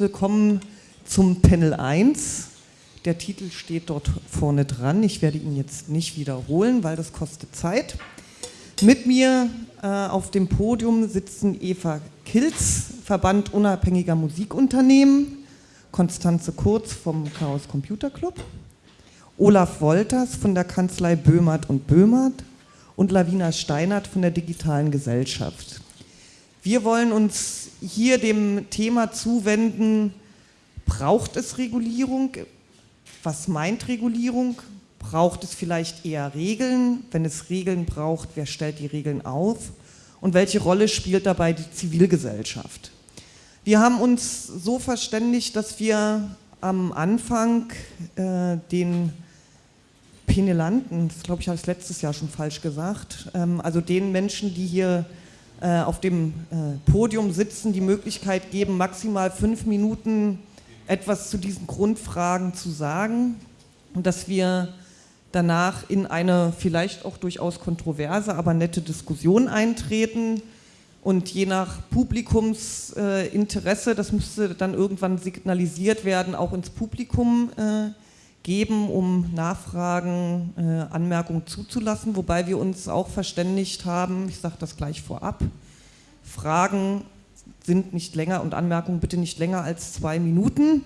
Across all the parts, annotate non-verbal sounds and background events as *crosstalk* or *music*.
willkommen zum Panel 1. Der Titel steht dort vorne dran. Ich werde ihn jetzt nicht wiederholen, weil das kostet Zeit. Mit mir äh, auf dem Podium sitzen Eva Kilz, Verband unabhängiger Musikunternehmen, Konstanze Kurz vom Chaos Computer Club, Olaf Wolters von der Kanzlei Böhmert und Böhmert und Lavina Steinert von der Digitalen Gesellschaft. Wir wollen uns hier dem Thema zuwenden, braucht es Regulierung? Was meint Regulierung? Braucht es vielleicht eher Regeln? Wenn es Regeln braucht, wer stellt die Regeln auf? Und welche Rolle spielt dabei die Zivilgesellschaft? Wir haben uns so verständigt, dass wir am Anfang äh, den Penelanten, das glaube ich, habe ich letztes Jahr schon falsch gesagt, ähm, also den Menschen, die hier äh, auf dem äh, Podium sitzen, die Möglichkeit geben, maximal fünf Minuten etwas zu diesen Grundfragen zu sagen und dass wir danach in eine vielleicht auch durchaus kontroverse, aber nette Diskussion eintreten. Und je nach Publikumsinteresse, das müsste dann irgendwann signalisiert werden, auch ins Publikum äh, geben, um Nachfragen, äh, Anmerkungen zuzulassen, wobei wir uns auch verständigt haben, ich sage das gleich vorab, Fragen sind nicht länger und Anmerkungen bitte nicht länger als zwei Minuten.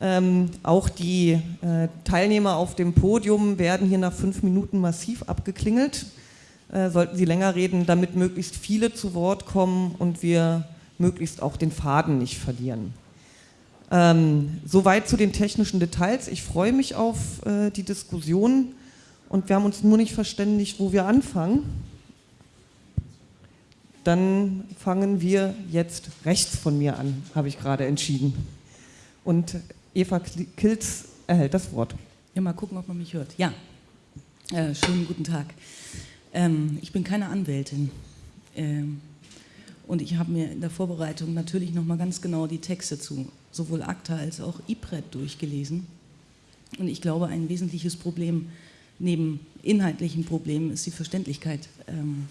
Ähm, auch die äh, Teilnehmer auf dem Podium werden hier nach fünf Minuten massiv abgeklingelt. Äh, sollten sie länger reden, damit möglichst viele zu Wort kommen und wir möglichst auch den Faden nicht verlieren. Ähm, soweit zu den technischen Details. Ich freue mich auf äh, die Diskussion und wir haben uns nur nicht verständigt, wo wir anfangen. Dann fangen wir jetzt rechts von mir an, habe ich gerade entschieden. Und Eva Kilz erhält das Wort. Ja, mal gucken, ob man mich hört. Ja, äh, schönen guten Tag. Ähm, ich bin keine Anwältin. Ähm, und ich habe mir in der Vorbereitung natürlich nochmal ganz genau die Texte zu sowohl ACTA als auch IPRED durchgelesen. Und ich glaube, ein wesentliches Problem neben inhaltlichen Problemen ist die Verständlichkeit ähm,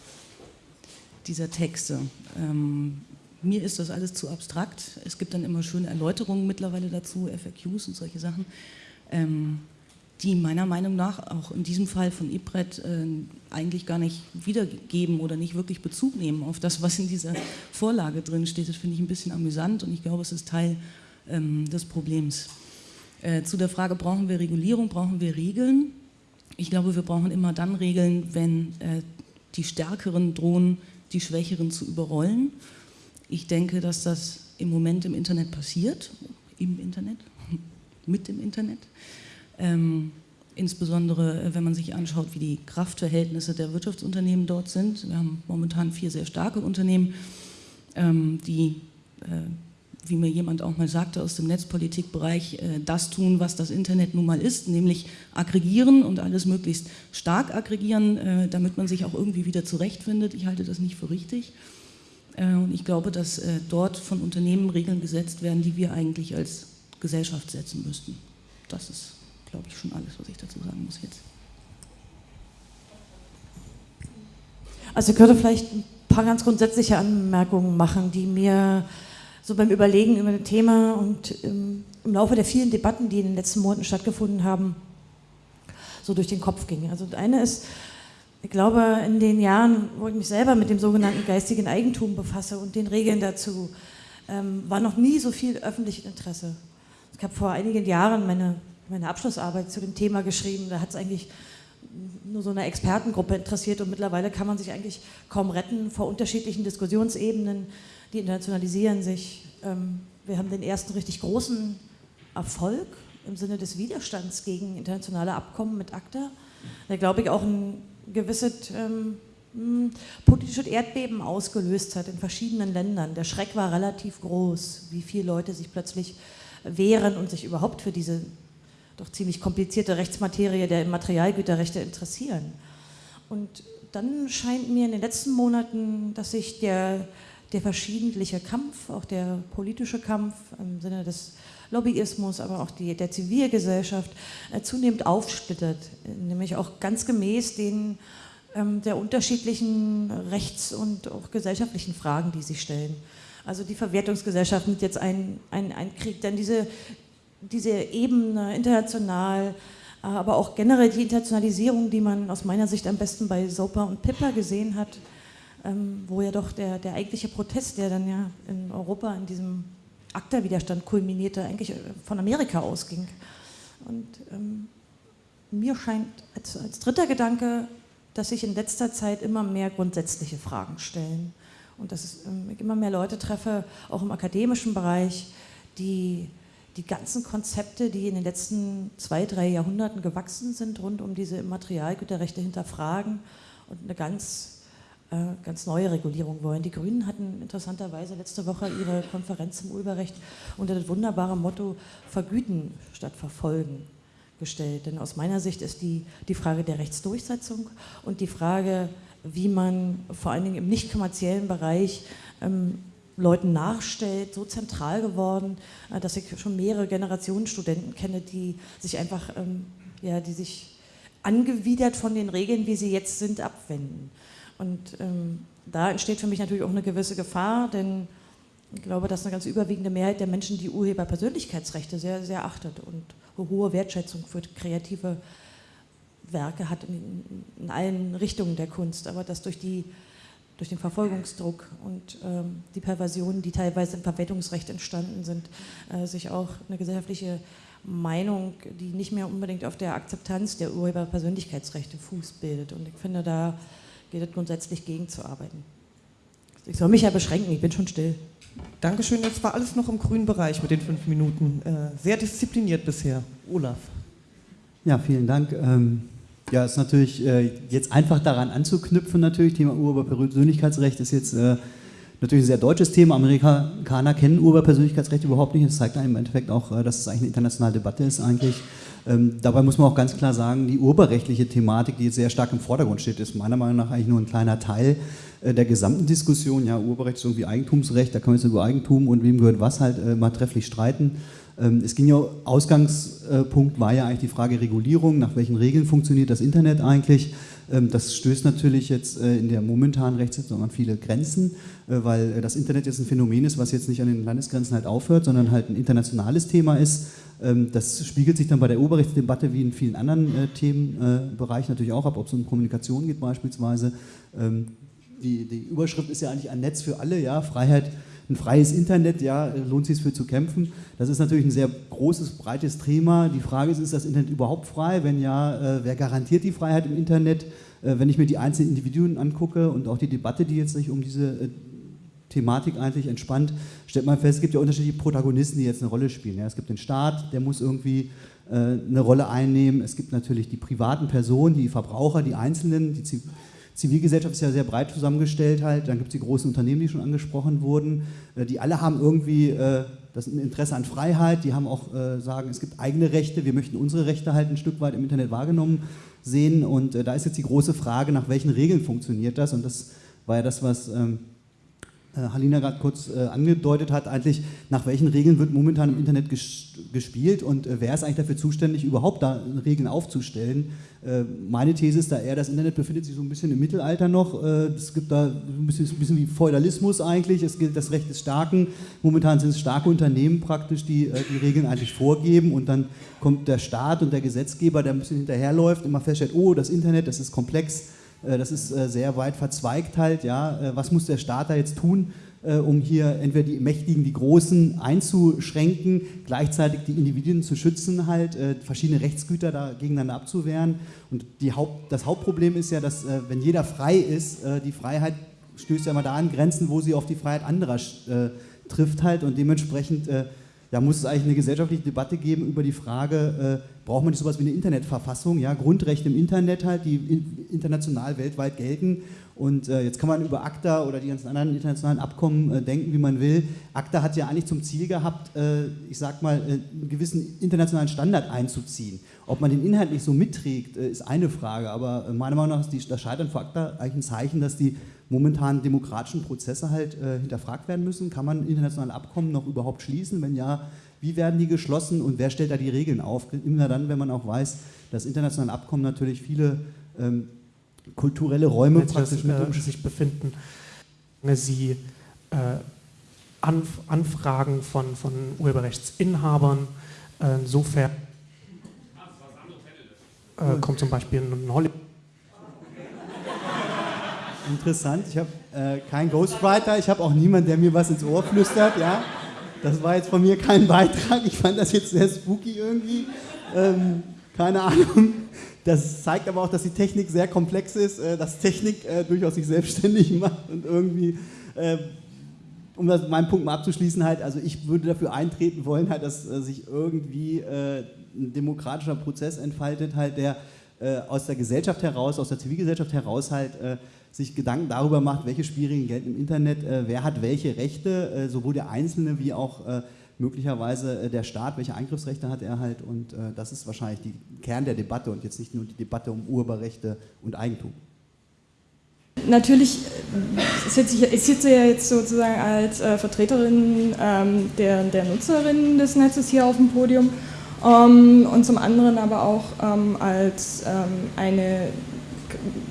dieser Texte. Ähm, mir ist das alles zu abstrakt. Es gibt dann immer schöne Erläuterungen mittlerweile dazu, FAQs und solche Sachen. Ähm, die meiner Meinung nach auch in diesem Fall von IPRED äh, eigentlich gar nicht wiedergeben oder nicht wirklich Bezug nehmen auf das, was in dieser Vorlage drin steht. Das finde ich ein bisschen amüsant und ich glaube, es ist Teil ähm, des Problems. Äh, zu der Frage, brauchen wir Regulierung, brauchen wir Regeln? Ich glaube, wir brauchen immer dann Regeln, wenn äh, die Stärkeren drohen, die Schwächeren zu überrollen. Ich denke, dass das im Moment im Internet passiert, im Internet, *laughs* mit dem Internet. Ähm, insbesondere äh, wenn man sich anschaut, wie die Kraftverhältnisse der Wirtschaftsunternehmen dort sind. Wir haben momentan vier sehr starke Unternehmen, ähm, die, äh, wie mir jemand auch mal sagte aus dem Netzpolitikbereich, äh, das tun, was das Internet nun mal ist, nämlich aggregieren und alles möglichst stark aggregieren, äh, damit man sich auch irgendwie wieder zurechtfindet. Ich halte das nicht für richtig. Äh, und ich glaube, dass dort von Unternehmen Regeln gesetzt werden, die wir eigentlich als Gesellschaft setzen müssten. Das ist glaube ich, schon alles, was ich dazu sagen muss jetzt. Also ich könnte vielleicht ein paar ganz grundsätzliche Anmerkungen machen, die mir so beim Überlegen über das Thema und im, im Laufe der vielen Debatten, die in den letzten Monaten stattgefunden haben, so durch den Kopf gingen. Also das eine ist, ich glaube, in den Jahren, wo ich mich selber mit dem sogenannten geistigen Eigentum befasse und den Regeln dazu, ähm, war noch nie so viel öffentliches Interesse. Ich habe vor einigen Jahren meine meine Abschlussarbeit zu dem Thema geschrieben. Da hat es eigentlich nur so eine Expertengruppe interessiert und mittlerweile kann man sich eigentlich kaum retten vor unterschiedlichen Diskussionsebenen, die internationalisieren sich. Ähm, wir haben den ersten richtig großen Erfolg im Sinne des Widerstands gegen internationale Abkommen mit ACTA, der glaube ich auch ein gewisses ähm, hm, politisches Erdbeben ausgelöst hat in verschiedenen Ländern. Der Schreck war relativ groß, wie viele Leute sich plötzlich wehren und sich überhaupt für diese doch ziemlich komplizierte Rechtsmaterie der Materialgüterrechte interessieren. Und dann scheint mir in den letzten Monaten, dass sich der, der verschiedentliche Kampf, auch der politische Kampf im Sinne des Lobbyismus, aber auch die, der Zivilgesellschaft äh, zunehmend aufsplittert, nämlich auch ganz gemäß den ähm, der unterschiedlichen rechts- und auch gesellschaftlichen Fragen, die sich stellen. Also die Verwertungsgesellschaft mit jetzt ein, ein, ein Krieg, dann diese, diese Ebene international, äh, aber auch generell die Internationalisierung, die man aus meiner Sicht am besten bei Sopa und Pippa gesehen hat, wo ja doch der, der eigentliche Protest, der dann ja in Europa in diesem ACTA-Widerstand kulminierte, eigentlich äh, von Amerika ausging. Und ähm, mir scheint als, als dritter Gedanke, dass sich in letzter Zeit immer mehr grundsätzliche Fragen stellen und dass es, ähm, ich immer mehr Leute treffe, auch im akademischen Bereich, die die ganzen Konzepte, die in den letzten zwei, drei Jahrhunderten gewachsen sind, rund um diese Immaterialgüterrechte hinterfragen und eine ganz, ganz neue Regulierung wollen. Die Grünen hatten interessanterweise letzte Woche ihre Konferenz zum Urheberrecht unter das wunderbare Motto Vergüten statt Verfolgen gestellt. Denn aus meiner Sicht ist die, die Frage der Rechtsdurchsetzung und die Frage, wie man vor allen Dingen im nicht kommerziellen Bereich ähm, Leuten nachstellt, so zentral geworden, äh, dass ich schon mehrere Generationen Studenten kenne, die sich einfach, ähm, ja, die sich angewidert von den Regeln, wie sie jetzt sind, abwenden. Und ähm, da entsteht für mich natürlich auch eine gewisse Gefahr, denn ich glaube, dass eine ganz überwiegende Mehrheit der Menschen die Urheberpersönlichkeitsrechte sehr, sehr achtet und hohe Wertschätzung für kreative Werke hat in, in allen Richtungen der Kunst, aber dass durch, die, durch den Verfolgungsdruck und ähm, die Perversionen, die teilweise im Verwertungsrecht entstanden sind, äh, sich auch eine gesellschaftliche Meinung, die nicht mehr unbedingt auf der Akzeptanz der Urheberpersönlichkeitsrechte Fuß bildet. Und ich finde, da es grundsätzlich gegenzuarbeiten. Ich soll mich ja beschränken, ich bin schon still. Dankeschön, das war alles noch im grünen Bereich mit den fünf Minuten. Äh, sehr diszipliniert bisher. Olaf. Ja, vielen Dank. Ähm, ja, ist natürlich äh, jetzt einfach daran anzuknüpfen, natürlich. Thema Urheberpersönlichkeitsrecht ist jetzt äh, natürlich ein sehr deutsches Thema. Amerikaner kennen Urheberpersönlichkeitsrecht überhaupt nicht. Das zeigt einem im Endeffekt auch, äh, dass es eigentlich eine internationale Debatte ist eigentlich. Ähm, dabei muss man auch ganz klar sagen, die urheberrechtliche Thematik, die jetzt sehr stark im Vordergrund steht, ist meiner Meinung nach eigentlich nur ein kleiner Teil äh, der gesamten Diskussion. Ja, Urheberrecht ist irgendwie Eigentumsrecht, da kann man jetzt über Eigentum und wem gehört was halt äh, mal trefflich streiten. Ähm, es ging ja, Ausgangspunkt war ja eigentlich die Frage Regulierung, nach welchen Regeln funktioniert das Internet eigentlich. Ähm, das stößt natürlich jetzt äh, in der momentanen Rechtsetzung an viele Grenzen, äh, weil das Internet jetzt ein Phänomen ist, was jetzt nicht an den Landesgrenzen halt aufhört, sondern halt ein internationales Thema ist. Ähm, das spiegelt sich dann bei der Urheberrechtsdebatte wie in vielen anderen äh, Themenbereichen natürlich auch ab, ob es um Kommunikation geht beispielsweise. Die, die Überschrift ist ja eigentlich ein Netz für alle, ja, Freiheit ein freies Internet, ja, lohnt sich für zu kämpfen. Das ist natürlich ein sehr großes, breites Thema. Die Frage ist, ist das Internet überhaupt frei? Wenn ja, äh, wer garantiert die Freiheit im Internet? Äh, wenn ich mir die einzelnen Individuen angucke und auch die Debatte, die jetzt sich um diese äh, Thematik eigentlich entspannt, stellt man fest, es gibt ja unterschiedliche Protagonisten, die jetzt eine Rolle spielen. Ja, es gibt den Staat, der muss irgendwie eine Rolle einnehmen. Es gibt natürlich die privaten Personen, die Verbraucher, die Einzelnen, die Zivilgesellschaft ist ja sehr breit zusammengestellt halt, dann gibt es die großen Unternehmen, die schon angesprochen wurden, äh, die alle haben irgendwie äh, das Interesse an Freiheit, die haben auch äh, sagen, es gibt eigene Rechte, wir möchten unsere Rechte halt ein Stück weit im Internet wahrgenommen sehen. Und da ist jetzt die große Frage, nach welchen Regeln funktioniert das? Und das war ja das, was ähm, äh, Halina gerade kurz äh, angedeutet hat, eigentlich nach welchen Regeln wird momentan im Internet gespielt und äh, wer ist eigentlich dafür zuständig, überhaupt da Regeln aufzustellen. Äh, meine These ist da eher, das Internet befindet sich so ein bisschen im Mittelalter noch. Äh, es gibt da ein bisschen, ein bisschen, wie Feudalismus eigentlich, es gilt das Recht des Starken. Momentan sind es starke Unternehmen praktisch, die äh, die Regeln eigentlich vorgeben und dann kommt der Staat und der Gesetzgeber, der ein bisschen hinterherläuft, immer feststellt, oh, das Internet, das ist komplex äh, das ist äh, sehr weit verzweigt halt, ja. Äh, was muss der Staat da jetzt tun, um hier entweder die Mächtigen, die Großen einzuschränken, gleichzeitig die Individuen zu schützen halt, verschiedene Rechtsgüter da gegeneinander abzuwehren. Und Haupt, das Hauptproblem ist ja, dass wenn jeder frei ist, die Freiheit stößt ja immer da an Grenzen, wo sie auf die Freiheit anderer trifft halt und dementsprechend ja, muss es eigentlich eine gesellschaftliche Debatte geben über die Frage, äh, braucht man nicht sowas wie eine Internetverfassung, ja, Grundrechte im Internet halt, die in, international, weltweit gelten. Und äh, jetzt kann man über ACTA oder die ganzen anderen internationalen Abkommen äh, denken, wie man will. ACTA hat ja eigentlich zum Ziel gehabt, äh, ich sag mal, äh, einen gewissen internationalen Standard einzuziehen. Ob man den Inhalt nicht so mitträgt, äh, ist eine Frage, aber meiner Meinung nach ist die, das Scheitern von ACTA eigentlich ein Zeichen, dass die momentanen demokratischen Prozesse halt hinterfragt werden müssen. Kann man internationale Abkommen noch überhaupt schließen? Wenn ja, wie werden die geschlossen und wer stellt da die Regeln auf? Immer dann, wenn man auch weiß, dass internationale Abkommen natürlich viele ähm, kulturelle Räume praktisch mit äh, sich befinden. Sie äh, Anf Anfragen von, von Urheberrechtsinhabern. Äh, insofern äh, kommt zum Beispiel ein Hollywood. Interessant, ich habe äh, keinen Ghostwriter, ich habe auch niemanden, der mir was ins Ohr flüstert, ja. Das war jetzt von mir kein *laughs* Beitrag, ich fand das jetzt sehr spooky irgendwie. Ähm, keine Ahnung. Das zeigt aber auch, dass die Technik sehr komplex ist, äh, dass Technik äh, durchaus sich selbstständig *laughs* macht und irgendwie, äh, um das, meinen Punkt mal abzuschließen, halt, also ich würde dafür eintreten wollen, halt, dass äh, sich irgendwie äh, ein demokratischer Prozess entfaltet, halt, der aus der Gesellschaft heraus, aus der Zivilgesellschaft heraus halt sich Gedanken darüber macht, welche Spielregeln gelten im Internet, äh, wer hat welche Rechte, äh, sowohl der Einzelne wie auch äh, möglicherweise äh, der Staat, welche Eingriffsrechte hat er halt und äh, das ist wahrscheinlich der Kern der Debatte und jetzt nicht nur die Debatte um Urheberrechte und Eigentum. Natürlich äh, sitze ich, sitze ja jetzt sozusagen als Vertreterin ähm, der, der Nutzerinnen des Netzes hier auf dem Podium ähm, und zum anderen aber auch ähm, als ähm, eine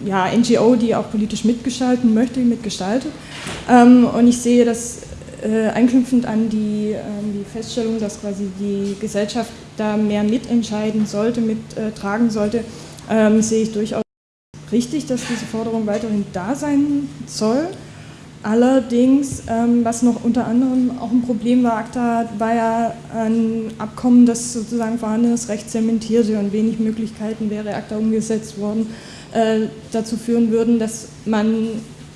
ja, NGO, die auch politisch mitgestalten möchte, mitgestaltet. Ähm, und ich sehe das äh, anknüpfend an die, äh, die Feststellung, dass quasi die Gesellschaft da mehr mitentscheiden sollte, mittragen sollte, ähm, sehe ich durchaus richtig, dass diese Forderung weiterhin da sein soll. Allerdings, ähm, was noch unter anderem auch ein Problem war, ACTA war ja ein Abkommen, das sozusagen vorhandenes Recht zementierte und wenig Möglichkeiten wäre ACTA umgesetzt worden, äh, dazu führen würden, dass man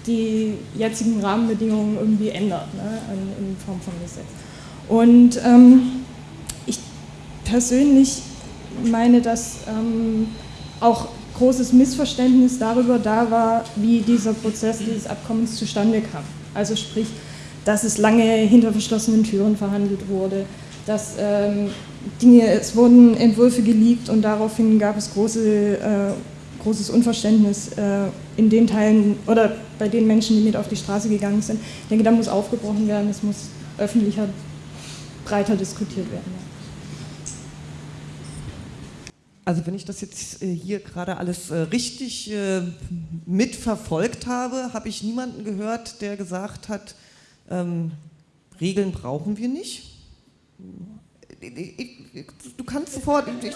die jetzigen Rahmenbedingungen irgendwie ändert, ne, in, Form von Gesetz. Und ähm, ich persönlich meine, dass ähm, auch großes Missverständnis darüber da war, wie dieser Prozess dieses Abkommens zustande kam. Also sprich, dass es lange hinter verschlossenen Türen verhandelt wurde, dass ähm, Dinge, es wurden Entwürfe geleakt und daraufhin gab es große äh, großes Unverständnis äh, in den Teilen oder bei den Menschen, die mit auf die Straße gegangen sind. Ich denke, da muss aufgebrochen werden, es muss öffentlicher, breiter diskutiert werden. Also wenn ich das jetzt äh, hier gerade alles äh, richtig mitverfolgt habe, habe ich niemanden gehört, der gesagt hat, ähm, Regeln brauchen wir nicht du kannst sofort, ich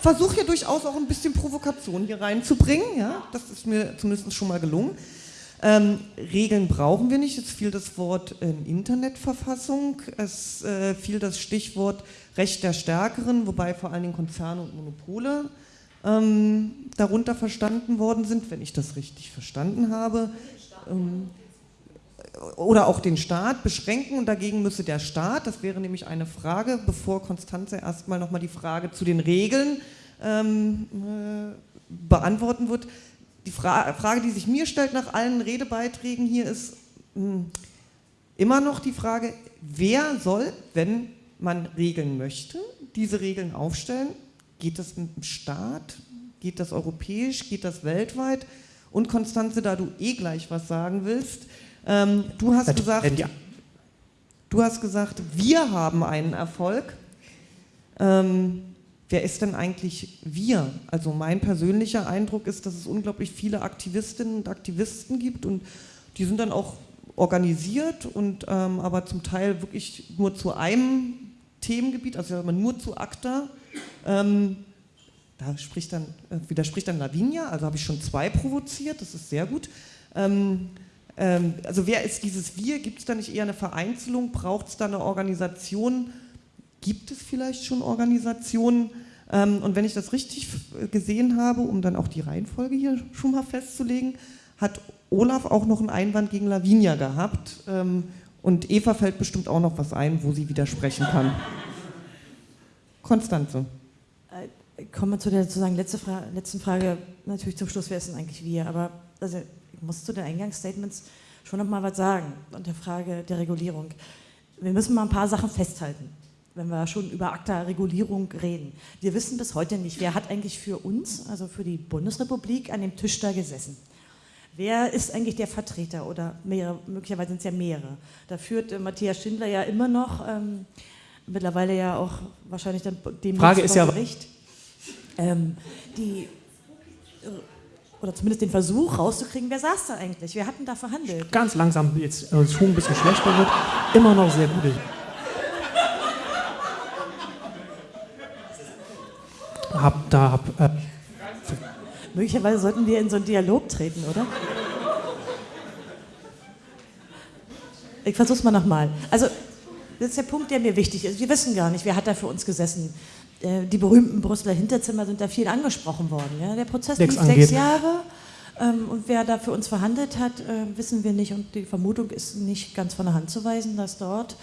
versuche hier durchaus auch ein bisschen Provokation hier reinzubringen, ja, das ist mir zumindest schon mal gelungen. Ähm, Regeln brauchen wir nicht, es fiel das Wort äh, Internetverfassung, es äh, fiel das Stichwort Recht der Stärkeren, wobei vor allen Dingen Konzerne und Monopole ähm, darunter verstanden worden sind, wenn ich das richtig verstanden habe. Ähm, oder auch den Staat beschränken und dagegen müsse der Staat, das wäre nämlich eine Frage, bevor Konstanze erstmal nochmal die Frage zu den Regeln ähm, äh, beantworten wird. Die Fra Frage, die sich mir stellt nach allen Redebeiträgen hier ist mh, hm, immer noch die Frage, wer soll, wenn man Regeln möchte, diese Regeln aufstellen? Geht das mit dem Staat? Geht das europäisch? Geht das weltweit? Und Konstanze, da du eh gleich was sagen willst, ähm, du, hast gesagt, ja. du hast gesagt, wir haben einen Erfolg. Ähm, wer ist denn eigentlich wir? Also mein persönlicher Eindruck ist, dass es unglaublich viele Aktivistinnen und Aktivisten gibt und die sind dann auch organisiert und ähm, aber zum Teil wirklich nur zu einem Themengebiet, also nur zu ACTA. Ähm, da spricht dann, äh, widerspricht dann Lavinia, also habe ich schon zwei provoziert, das ist sehr gut. Ähm, ähm, also wer ist dieses Wir? Gibt es da nicht eher eine Vereinzelung? Braucht es da eine Organisation? Gibt es vielleicht schon Organisationen? Ähm, und wenn ich das richtig gesehen habe, um dann auch die Reihenfolge hier schon mal festzulegen, hat Olaf auch noch einen Einwand gegen Lavinia gehabt. Ähm, und Eva fällt bestimmt auch noch was ein, wo sie widersprechen kann. Konstanze. Äh, kommen wir zu der sozusagen letzte Fra letzten Frage. Natürlich zum Schluss, wer ist denn eigentlich wir? Aber also muss zu den Eingangsstatements schon noch mal was sagen und der Frage der Regulierung. Wir müssen mal ein paar Sachen festhalten, wenn wir schon über ACTA-Regulierung reden. Wir wissen bis heute nicht, wer hat eigentlich für uns, also für die Bundesrepublik, an dem Tisch da gesessen. Wer ist eigentlich der Vertreter oder mehrere, möglicherweise sind es ja mehrere. Da führt äh, Matthias Schindler ja immer noch, ähm, mittlerweile ja auch wahrscheinlich dann dem Frage ist ja, Gericht. Ähm, die oder zumindest den Versuch rauszukriegen, wer saß da eigentlich, wer hat denn da verhandelt? Ganz langsam, jetzt äh, schon ein bisschen schlechter wird, immer noch sehr gut. Hab da, hab, äh, Möglicherweise sollten wir in so einen Dialog treten, oder? Ich versuch's mal nochmal. Also, das ist der Punkt, der mir wichtig ist. Wir wissen gar nicht, wer hat da für uns gesessen. Äh, die berühmten Brüsseler Hinterzimmer sind da viel angesprochen worden. Ja? Der Prozess lief sechs Jahre. Ähm, und wer da für uns verhandelt hat, äh, wissen wir nicht. Und die Vermutung ist nicht ganz von der Hand zu weisen, dass dort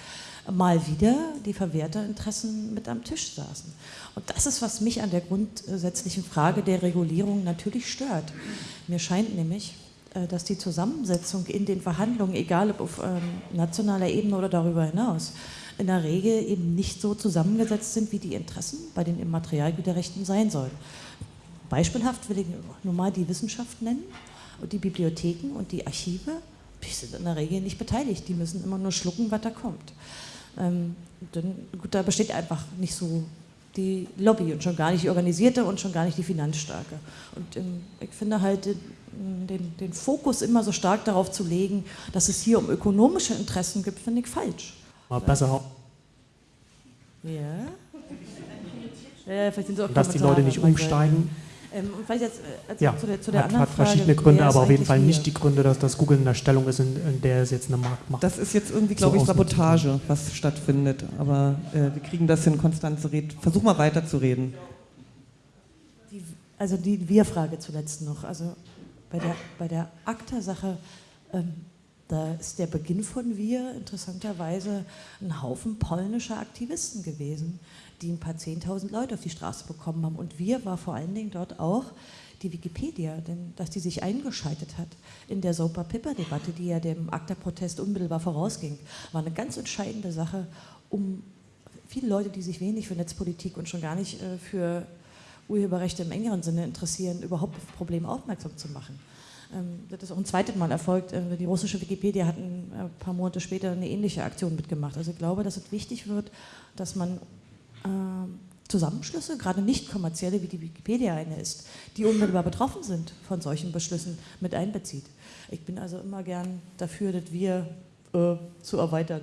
mal wieder die Verwerterinteressen mit am Tisch saßen. Und das ist, was mich an der grundsätzlichen Frage der Regulierung natürlich stört. Mir scheint nämlich, äh, dass die Zusammensetzung in den Verhandlungen, egal ob auf ähm, nationaler Ebene oder darüber hinaus, in der Regel eben nicht so zusammengesetzt sind, wie die Interessen bei den Immaterialgüterrechten sein sollen. Beispielhaft will ich nur mal die Wissenschaft nennen und die Bibliotheken und die Archive, die sind in der Regel nicht beteiligt, die müssen immer nur schlucken, was da kommt. Ähm, dann, gut, da besteht einfach nicht so die Lobby und schon gar nicht die organisierte und schon gar nicht die finanzstarke. Und ähm, ich finde halt den, den, den, Fokus immer so stark darauf zu legen, dass es hier um ökonomische Interessen gibt, finde ich falsch. Mal besser. Ja. ja vielleicht sind so dass die Leute nicht umsteigen. Ähm, und vielleicht jetzt also ja, zu der, zu der hat, hat verschiedene Frage, Gründe, aber auf jeden Fall nicht die Gründe, dass das Google in der Stellung ist, in, in der es jetzt eine Markt macht. Das ist jetzt irgendwie, glaube so ich, Sabotage, was stattfindet. Aber äh, wir kriegen das hin, Konstanze Red. Versuch mal weiterzureden. Die, also die Wir-Frage zuletzt noch. Also bei der, bei der ACTA-Sache, ähm, da ist der Beginn von Wir interessanterweise ein Haufen polnischer Aktivisten gewesen, die ein paar Zehntausend Leute auf die Straße bekommen haben. Und wir war vor allen Dingen dort auch die Wikipedia, denn dass die sich eingeschaltet hat in der Soper-Pipper-Debatte, die ja dem ACTA-Protest unmittelbar vorausging, war eine ganz entscheidende Sache, um viele Leute, die sich wenig für Netzpolitik und schon gar nicht äh, für Urheberrechte im engeren Sinne interessieren, überhaupt auf das Problem aufmerksam zu machen. Ähm, das ist auch ein zweites Mal erfolgt. Äh, die russische Wikipedia hat ein äh, paar Monate später eine ähnliche Aktion mitgemacht. Also ich glaube, dass es wichtig wird, dass man ähm, Zusammenschlüsse, gerade nicht kommerzielle, wie die Wikipedia eine ist, die unmittelbar betroffen sind von solchen Beschlüssen, mit einbezieht. Ich bin also immer gern dafür, dass wir äh, zu erweitern.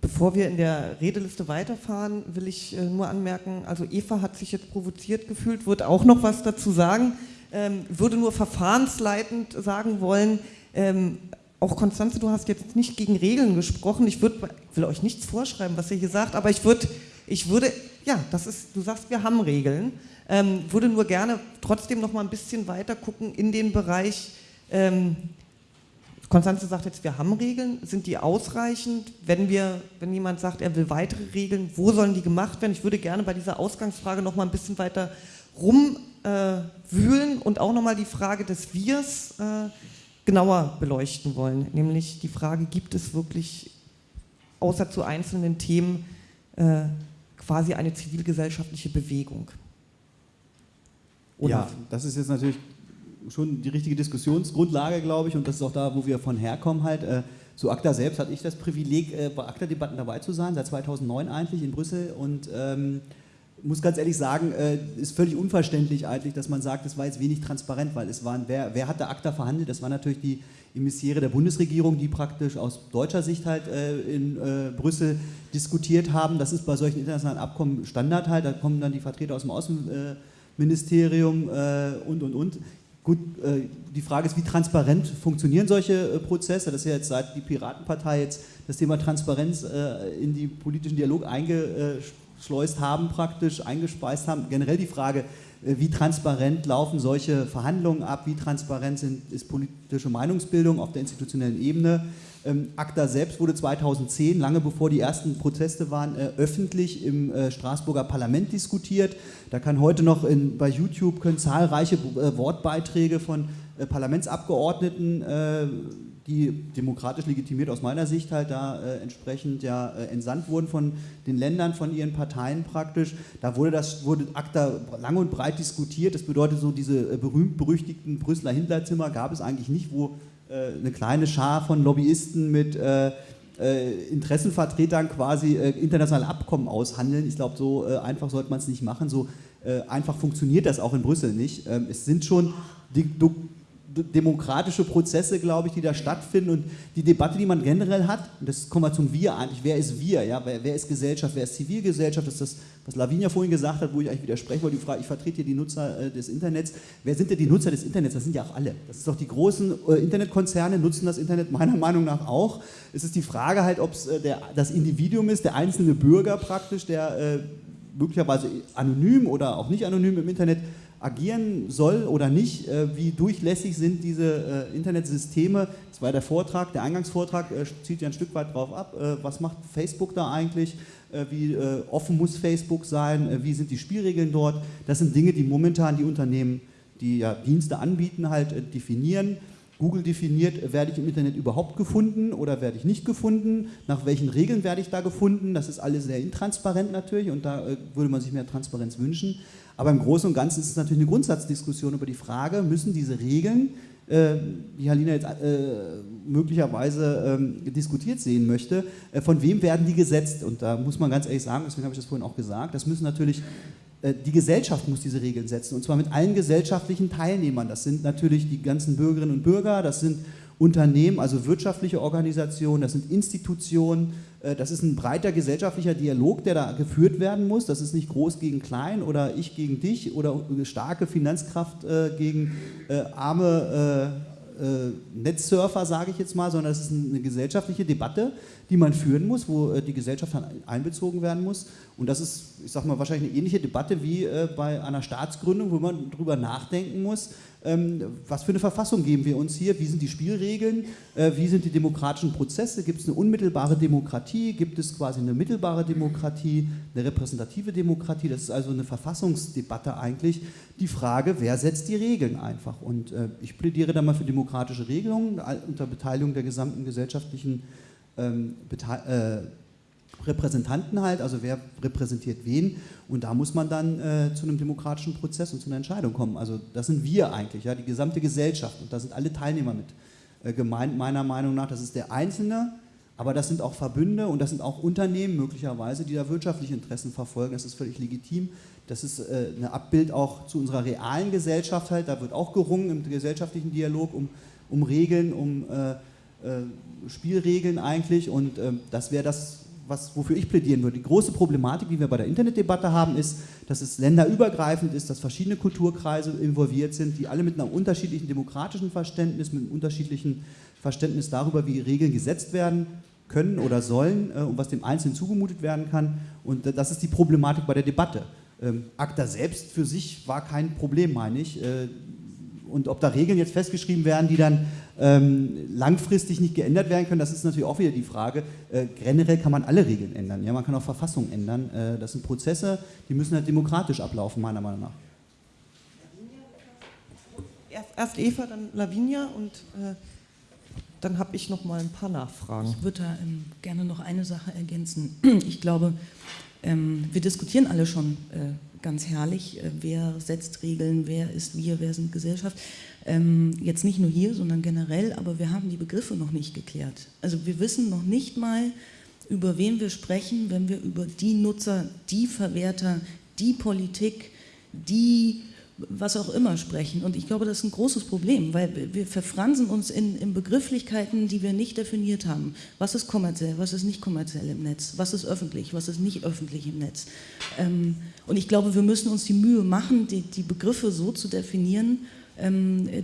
Bevor wir in der Redeliste weiterfahren, will ich äh, nur anmerken, also Eva hat sich jetzt provoziert gefühlt, wird auch noch was dazu sagen, ähm, würde nur verfahrensleitend sagen wollen, ähm, auch Konstanze, du hast jetzt nicht gegen Regeln gesprochen, ich würd, will euch nichts vorschreiben, was ihr hier sagt, aber ich würde ich würde, ja, das ist, du sagst, wir haben Regeln, ähm, würde nur gerne trotzdem noch mal ein bisschen weiter gucken in den Bereich, ähm, Konstanze sagt jetzt, wir haben Regeln, sind die ausreichend? Wenn, wir, wenn jemand sagt, er will weitere Regeln, wo sollen die gemacht werden? Ich würde gerne bei dieser Ausgangsfrage noch mal ein bisschen weiter rumwühlen äh, und auch noch mal die Frage des Wirs äh, genauer beleuchten wollen. Nämlich die Frage, gibt es wirklich außer zu einzelnen Themen äh, quasi eine zivilgesellschaftliche Bewegung. Oder? Ja, das ist jetzt natürlich schon die richtige Diskussionsgrundlage, glaube ich, und das ist auch da, wo wir von herkommen halt. Äh, zu ACTA selbst hatte ich das Privileg, äh, bei ACTA-Debatten dabei zu sein, seit 2009 eigentlich in Brüssel und ähm, muss ganz ehrlich sagen, äh, ist völlig unverständlich eigentlich, dass man sagt, es war jetzt wenig transparent, weil es waren, wer, wer hat da ACTA verhandelt? Das war natürlich die Emissäre der Bundesregierung, die praktisch aus deutscher Sicht halt äh, in äh, Brüssel diskutiert haben. Das ist bei solchen internationalen Abkommen Standard halt. Da kommen dann die Vertreter aus dem Außenministerium äh, und, und, und. Gut, äh, die Frage ist, wie transparent funktionieren solche äh, Prozesse? Das ist ja jetzt seit die Piratenpartei jetzt das Thema Transparenz in die politischen Dialog eingeschleust haben, praktisch eingespeist haben. Generell die Frage, äh, wie transparent laufen solche Verhandlungen ab, wie transparent sind, ist politische Meinungsbildung auf der institutionellen Ebene. Ähm, ACTA selbst wurde 2010, lange bevor die ersten Proteste waren, äh, öffentlich im äh, Straßburger Parlament diskutiert. Da kann heute noch in, bei YouTube können zahlreiche äh, Wortbeiträge von äh, Parlamentsabgeordneten äh, die demokratisch legitimiert aus meiner Sicht halt da äh, entsprechend ja äh, entsandt wurden von den Ländern, von ihren Parteien praktisch. Da wurde das wurde ACTA lang und breit diskutiert. Das bedeutet so diese äh, berühmt-berüchtigten Brüsseler Hinterzimmer gab es eigentlich nicht, wo äh, eine kleine Schar von Lobbyisten mit äh, äh, Interessenvertretern quasi internationale Abkommen aushandeln. Ich glaube, so einfach sollte man es nicht machen. So einfach funktioniert das auch in Brüssel nicht. Ähm, es sind schon die, demokratische Prozesse, glaube ich, die da stattfinden und die Debatte, die man generell hat, und das kommen wir zum Wir eigentlich, wer ist wir, ja, wer, wer ist Gesellschaft, wer ist Zivilgesellschaft, das ist das, was Lavinia vorhin gesagt hat, wo ich eigentlich widerspreche, weil die Frage, ich vertrete hier die Nutzer äh, des Internets, wer sind denn die Nutzer des Internets, das sind ja auch alle, das ist doch die großen äh, Internetkonzerne nutzen das Internet meiner Meinung nach auch, es ist die Frage halt, ob es äh, das Individuum ist, der einzelne Bürger praktisch, der äh, möglicherweise anonym oder auch nicht anonym im Internet agieren soll oder nicht, äh, wie durchlässig sind diese äh, Internetsysteme. Das war der Vortrag, der Eingangsvortrag äh, zielt ja ein Stück weit drauf ab. was macht Facebook da eigentlich? wie offen muss Facebook sein? wie sind die Spielregeln dort? Das sind Dinge, die momentan die Unternehmen, die ja Dienste anbieten, halt definieren. Google definiert, werde ich im Internet überhaupt gefunden oder werde ich nicht gefunden, nach welchen Regeln werde ich da gefunden, das ist alles sehr intransparent natürlich und da würde man sich mehr Transparenz wünschen. Aber im Großen und Ganzen ist es natürlich eine Grundsatzdiskussion über die Frage, müssen diese Regeln, äh, die Halina jetzt äh, möglicherweise ähm, diskutiert sehen möchte, äh, von wem werden die gesetzt? Und da muss man ganz ehrlich sagen, deswegen habe ich das vorhin auch gesagt, das müssen natürlich äh, die Gesellschaft muss diese Regeln setzen und zwar mit allen gesellschaftlichen Teilnehmern. Das sind natürlich die ganzen Bürgerinnen und Bürger, das sind Unternehmen, also wirtschaftliche Organisationen, das sind Institutionen, äh, das ist ein breiter gesellschaftlicher Dialog, der da geführt werden muss. Das ist nicht groß gegen klein oder ich gegen dich oder starke Finanzkraft äh, gegen äh, arme Netzsurfer, sage ich jetzt mal, sondern das ist eine gesellschaftliche Debatte, die man führen muss, wo die Gesellschaft dann einbezogen werden muss. Und das ist, ich sage mal, wahrscheinlich eine ähnliche Debatte wie bei einer Staatsgründung, wo man darüber nachdenken muss, ähm, was für eine Verfassung geben wir uns hier, wie sind die Spielregeln, äh, wie sind die demokratischen Prozesse, gibt es eine unmittelbare Demokratie, gibt es quasi eine mittelbare Demokratie, eine repräsentative Demokratie, das ist also eine Verfassungsdebatte eigentlich, die Frage, wer setzt die Regeln einfach? Und äh, ich plädiere da mal für demokratische Regelungen unter Beteiligung der gesamten gesellschaftlichen ähm, äh, Repräsentanten halt, also wer repräsentiert wen und da muss man dann äh, zu einem demokratischen Prozess und zu einer Entscheidung kommen. Also das sind wir eigentlich, ja, die gesamte Gesellschaft und da sind alle Teilnehmer mit äh, gemeint, meiner Meinung nach. Das ist der Einzelne, aber das sind auch Verbünde und das sind auch Unternehmen möglicherweise, die da wirtschaftliche Interessen verfolgen. Das ist völlig legitim. Das ist äh, ein Abbild auch zu unserer realen Gesellschaft halt. Da wird auch gerungen im gesellschaftlichen Dialog um, um Regeln, um äh, äh, Spielregeln eigentlich und ähm, das wäre das was, wofür ich plädieren würde. Die große Problematik, die wir bei der Internetdebatte haben, ist, dass es länderübergreifend ist, dass verschiedene Kulturkreise involviert sind, die alle mit einem unterschiedlichen demokratischen Verständnis, mit einem unterschiedlichen Verständnis darüber, wie Regeln gesetzt werden können oder sollen äh, und was dem Einzelnen zugemutet werden kann. Und äh, das ist die Problematik bei der Debatte. Ähm, ACTA selbst für sich war kein Problem, meine ich. Äh, und ob da Regeln jetzt festgeschrieben werden, die dann ähm, langfristig nicht geändert werden können, das ist natürlich auch wieder die Frage. Äh, generell kann man alle Regeln ändern, ja, man kann auch Verfassungen ändern. Äh, das sind Prozesse, die müssen halt demokratisch ablaufen, meiner Meinung nach. Erst, erst Eva, dann Lavinia und äh, dann habe ich noch mal ein paar Nachfragen. Ich würde da ähm, gerne noch eine Sache ergänzen. Ich glaube, ähm, wir diskutieren alle schon äh, ganz herrlich, äh, wer setzt Regeln, wer ist wir, wer sind Gesellschaft. Ähm, jetzt nicht nur hier, sondern generell, aber wir haben die Begriffe noch nicht geklärt. Also wir wissen noch nicht mal, über wen wir sprechen, wenn wir über die Nutzer, die Verwerter, die Politik, die was auch immer sprechen. Und ich glaube, das ist ein großes Problem, weil wir verfransen uns in, in, Begrifflichkeiten, die wir nicht definiert haben. Was ist kommerziell, was ist nicht kommerziell im Netz, was ist öffentlich, was ist nicht öffentlich im Netz. Ähm, und ich glaube, wir müssen uns die Mühe machen, die, die Begriffe so zu definieren,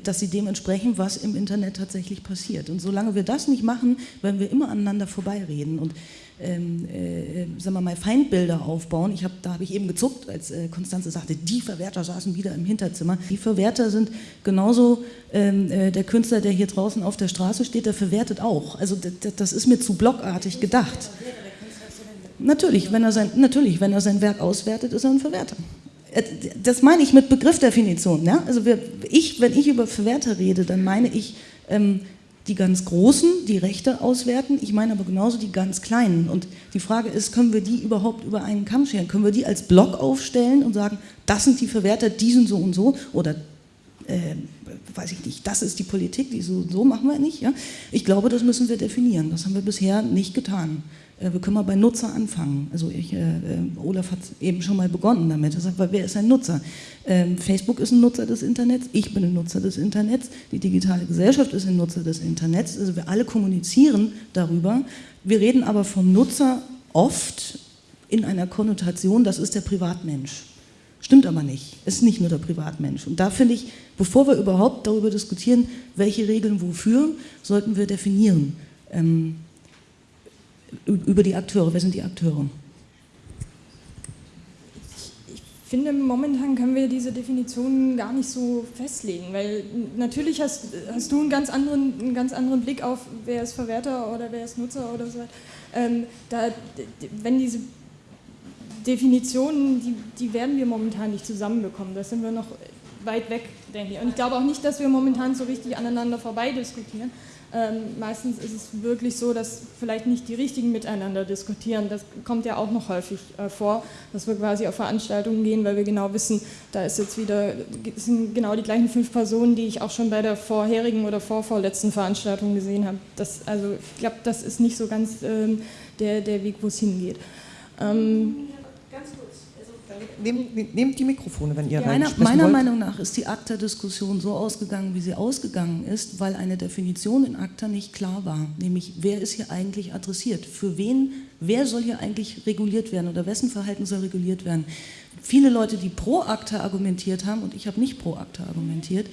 dass sie dementsprechend, was im Internet tatsächlich passiert. Und solange wir das nicht machen, werden wir immer aneinander vorbeireden. Und ähm, äh, sagen wir mal, Feindbilder aufbauen. Ich hab, da habe ich eben gezuckt, als äh, Konstanze sagte, die Verwerter saßen wieder im Hinterzimmer. Die Verwerter sind genauso ähm, äh, der Künstler, der hier draußen auf der Straße steht, der verwertet auch. Also das ist mir zu blockartig gedacht. Natürlich, wenn er sein, natürlich, wenn er sein Werk auswertet, ist er ein Verwerter. Äh, das meine ich mit Begriffdefinition. Ja? Also wir, ich, wenn ich über Verwerter rede, dann meine ich ähm, die ganz Großen, die Rechte auswerten, ich meine aber genauso die ganz Kleinen. Und die Frage ist, können wir die überhaupt über einen Kamm scheren? Können wir die als Block aufstellen und sagen, das sind die Verwerter, die sind so und so? Oder, äh, weiß ich nicht, das ist die Politik, die so, so machen wir nicht. Ja? Ich glaube, das müssen wir definieren. Das haben wir bisher nicht getan. Äh, wir können mal bei Nutzer anfangen. Also ich, äh, äh Olaf hat eben schon mal begonnen damit. Er sagt, wer ist ein Nutzer? Ähm, Facebook ist ein Nutzer des Internets, ich bin ein Nutzer des Internets, die digitale Gesellschaft ist ein Nutzer des Internets. Also wir alle kommunizieren darüber. Wir reden aber vom Nutzer oft in einer Konnotation, das ist der Privatmensch. Stimmt aber nicht. Es ist nicht nur der Privatmensch. Und da finde ich, bevor wir überhaupt darüber diskutieren, welche Regeln wofür, sollten wir definieren. Ähm, über die Akteure. Wer sind die Akteure? Ich finde, momentan können wir diese Definition gar nicht so festlegen, weil natürlich hast, hast du einen ganz, anderen, einen ganz anderen Blick auf, wer ist Verwerter oder wer ist Nutzer oder so. Ähm, da, wenn diese Definitionen, die, die werden wir momentan nicht zusammenbekommen. Da sind wir noch weit weg, denke ich. Und ich glaube auch nicht, dass wir momentan so richtig aneinander vorbei diskutieren. Ähm, meistens ist es wirklich so, dass vielleicht nicht die Richtigen miteinander diskutieren. Das kommt ja auch noch häufig äh, vor, dass wir quasi auf Veranstaltungen gehen, weil wir genau wissen, da ist jetzt wieder, sind genau die gleichen fünf Personen, die ich auch schon bei der vorherigen oder vorvorletzten Veranstaltung gesehen habe. Das, also ich glaube, das ist nicht so ganz ähm, der, der Weg, wo es hingeht. Ähm, Nehmt, nehmt, die Mikrofone, wenn ihr ja, Meiner, meiner Meinung nach ist die ACTA-Diskussion so ausgegangen, wie sie ausgegangen ist, weil eine Definition in ACTA nicht klar war. Nämlich, wer ist hier eigentlich adressiert? Für wen, wer soll hier eigentlich reguliert werden oder wessen Verhalten soll reguliert werden? Viele Leute, die pro ACTA argumentiert haben, und ich habe nicht pro ACTA argumentiert,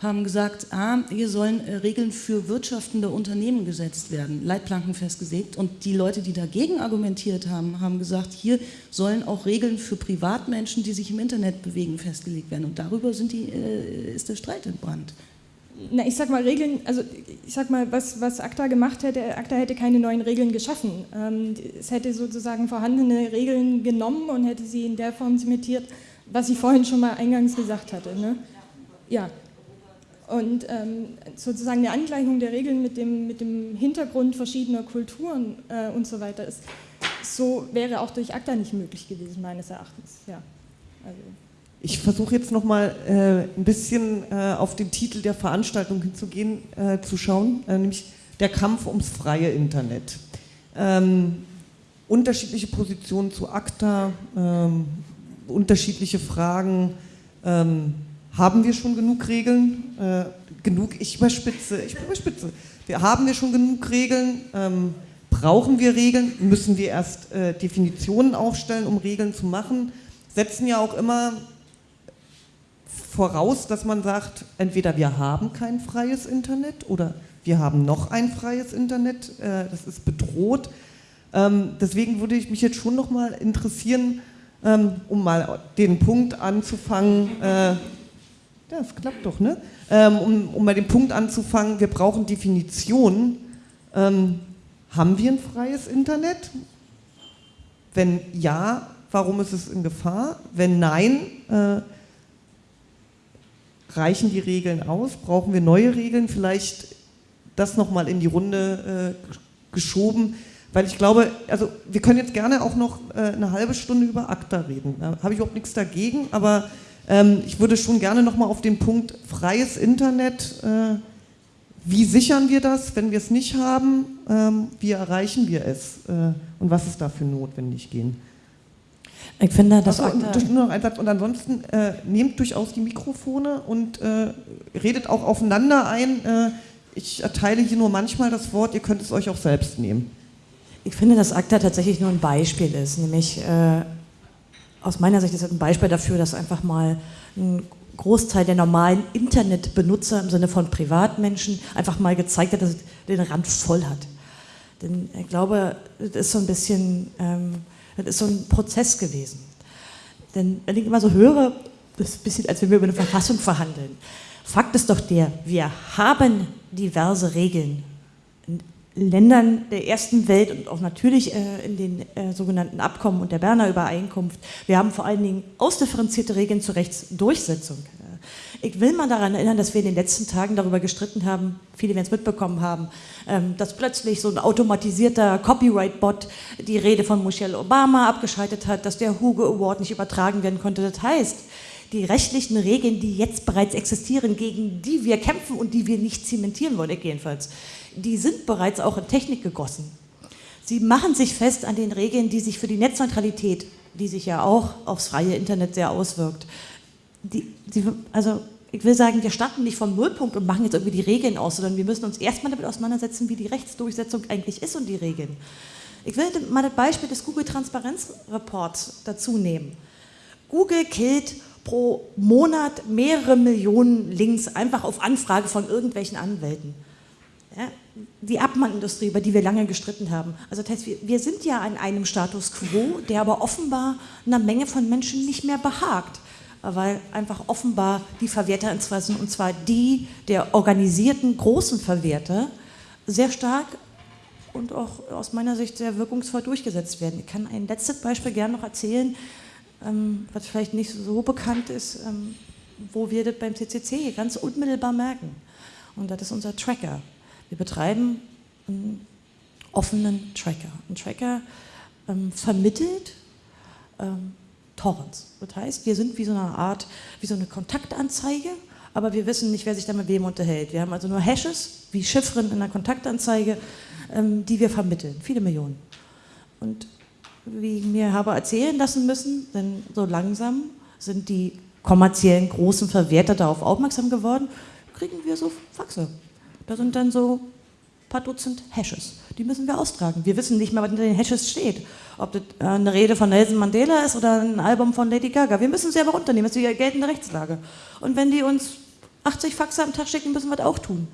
haben gesagt, ah, hier sollen äh, Regeln für wirtschaftende Unternehmen gesetzt werden, Leitplanken festgelegt. Und die Leute, die dagegen argumentiert haben, haben gesagt, hier sollen auch Regeln für Privatmenschen, die sich im Internet bewegen, festgelegt werden. Und darüber die, äh, ist der Streit entbrannt. Na, ich sag mal, Regeln, also ich sag mal, was, was ACTA gemacht hätte, ACTA hätte keine neuen Regeln geschaffen. Ähm, es hätte sozusagen vorhandene Regeln genommen und hätte sie in der Form zementiert, was ich vorhin schon mal eingangs gesagt hatte. Ne? Ja, und ähm, sozusagen eine Angleichung der Regeln mit dem, mit dem Hintergrund verschiedener Kulturen äh, und so weiter ist, so wäre auch durch ACTA nicht möglich gewesen, meines Erachtens. Ja. Also. Ich versuche jetzt nochmal äh, ein bisschen äh, auf den Titel der Veranstaltung hinzugehen, äh, zu schauen, äh, nämlich der Kampf ums freie Internet. Ähm, unterschiedliche Positionen zu ACTA, ähm, unterschiedliche Fragen. Ähm, haben wir schon genug Regeln? Äh, genug, ich überspitze, ich überspitze. Wir, haben wir schon genug Regeln? Ähm, brauchen wir Regeln? Müssen wir erst äh, Definitionen aufstellen, um Regeln zu machen? Setzen ja auch immer voraus, dass man sagt, entweder wir haben kein freies Internet oder wir haben noch ein freies Internet, äh, das ist bedroht. Ähm, deswegen würde ich mich jetzt schon noch mal interessieren, ähm, um mal den Punkt anzufangen, äh, das klappt doch, ne? Ähm, um, um mal den Punkt anzufangen, wir brauchen Definitionen. Ähm, haben wir ein freies Internet? Wenn ja, warum ist es in Gefahr? Wenn nein, äh, reichen die Regeln aus? Brauchen wir neue Regeln? Vielleicht das nochmal in die Runde äh, geschoben, weil ich glaube, also wir können jetzt gerne auch noch äh, eine halbe Stunde über ACTA reden. Da habe ich überhaupt nichts dagegen, aber ähm, ich würde schon gerne nochmal auf den Punkt freies Internet, äh, wie sichern wir das, wenn wir es nicht haben, ähm, wie erreichen wir es äh, und was ist dafür notwendig gehen. Ich finde, das und, nur noch ein Satz. Und ansonsten äh, nehmt durchaus die Mikrofone und äh, redet auch aufeinander ein. Äh, ich erteile hier nur manchmal das Wort, ihr könnt es euch auch selbst nehmen. Ich finde, dass ACTA tatsächlich nur ein Beispiel ist, nämlich äh, aus meiner Sicht ist das ein Beispiel dafür, dass einfach mal ein Großteil der normalen Internetbenutzer im Sinne von Privatmenschen einfach mal gezeigt hat, dass es den Rand voll hat. Denn ich glaube, das ist so ein bisschen, ähm, das ist so ein Prozess gewesen. Denn wenn ich immer so höre, das ist ein bisschen, als wenn wir über eine Verfassung verhandeln. Fakt ist doch der, wir haben diverse Regeln Ländern der ersten Welt und auch natürlich äh, in den äh, sogenannten Abkommen und der Berner Übereinkunft. Wir haben vor allen Dingen ausdifferenzierte Regeln zur Rechtsdurchsetzung. Äh, ich will mal daran erinnern, dass wir in den letzten Tagen darüber gestritten haben, viele werden es mitbekommen haben, ähm, dass plötzlich so ein automatisierter Copyright-Bot die Rede von Michelle Obama abgeschaltet hat, dass der Hugo Award nicht übertragen werden konnte. Das heißt, die rechtlichen Regeln, die jetzt bereits existieren, gegen die wir kämpfen und die wir nicht zementieren wollen, ich jedenfalls, die sind bereits auch in Technik gegossen. Sie machen sich fest an den Regeln, die sich für die Netzneutralität, die sich ja auch aufs freie Internet sehr auswirkt, die, die, also ich will sagen, wir starten nicht vom Nullpunkt und machen jetzt irgendwie die Regeln aus, sondern wir müssen uns erstmal damit auseinandersetzen, wie die Rechtsdurchsetzung eigentlich ist und die Regeln. Ich will mal das Beispiel des Google Transparenzreports dazu nehmen. Google killt pro Monat mehrere Millionen Links einfach auf Anfrage von irgendwelchen Anwälten. Die Abmahnindustrie, über die wir lange gestritten haben. Also das heißt, wir, wir sind ja an einem Status quo, der aber offenbar einer Menge von Menschen nicht mehr behagt weil einfach offenbar die Verwerterinteressen, und zwar die der organisierten großen Verwerter, sehr stark und auch aus meiner Sicht sehr wirkungsvoll durchgesetzt werden. Ich kann ein letztes Beispiel gerne noch erzählen, ähm, was vielleicht nicht so bekannt ist, ähm, wo wir das beim CCC ganz unmittelbar merken. Und das ist unser Tracker. Wir betreiben einen offenen Tracker. Ein Tracker ähm, vermittelt ähm, Torrents. Das heißt, wir sind wie so eine Art, wie so eine Kontaktanzeige, aber wir wissen nicht, wer sich da mit wem unterhält. Wir haben also nur Hashes, wie Chiffren in einer Kontaktanzeige, ähm, die wir vermitteln. Viele Millionen. Und wie ich mir habe erzählen lassen müssen, denn so langsam sind die kommerziellen großen Verwerter darauf aufmerksam geworden, kriegen wir so Faxe. Da sind dann so ein paar Dutzend Hashes. Die müssen wir austragen. Wir wissen nicht mehr, was in den Hashes steht. Ob das äh, eine Rede von Nelson Mandela ist oder ein Album von Lady Gaga. Wir müssen sie aber runternehmen. Das ist die geltende Rechtslage. Und wenn die uns 80 Faxe am Tag schicken, müssen wir das auch tun.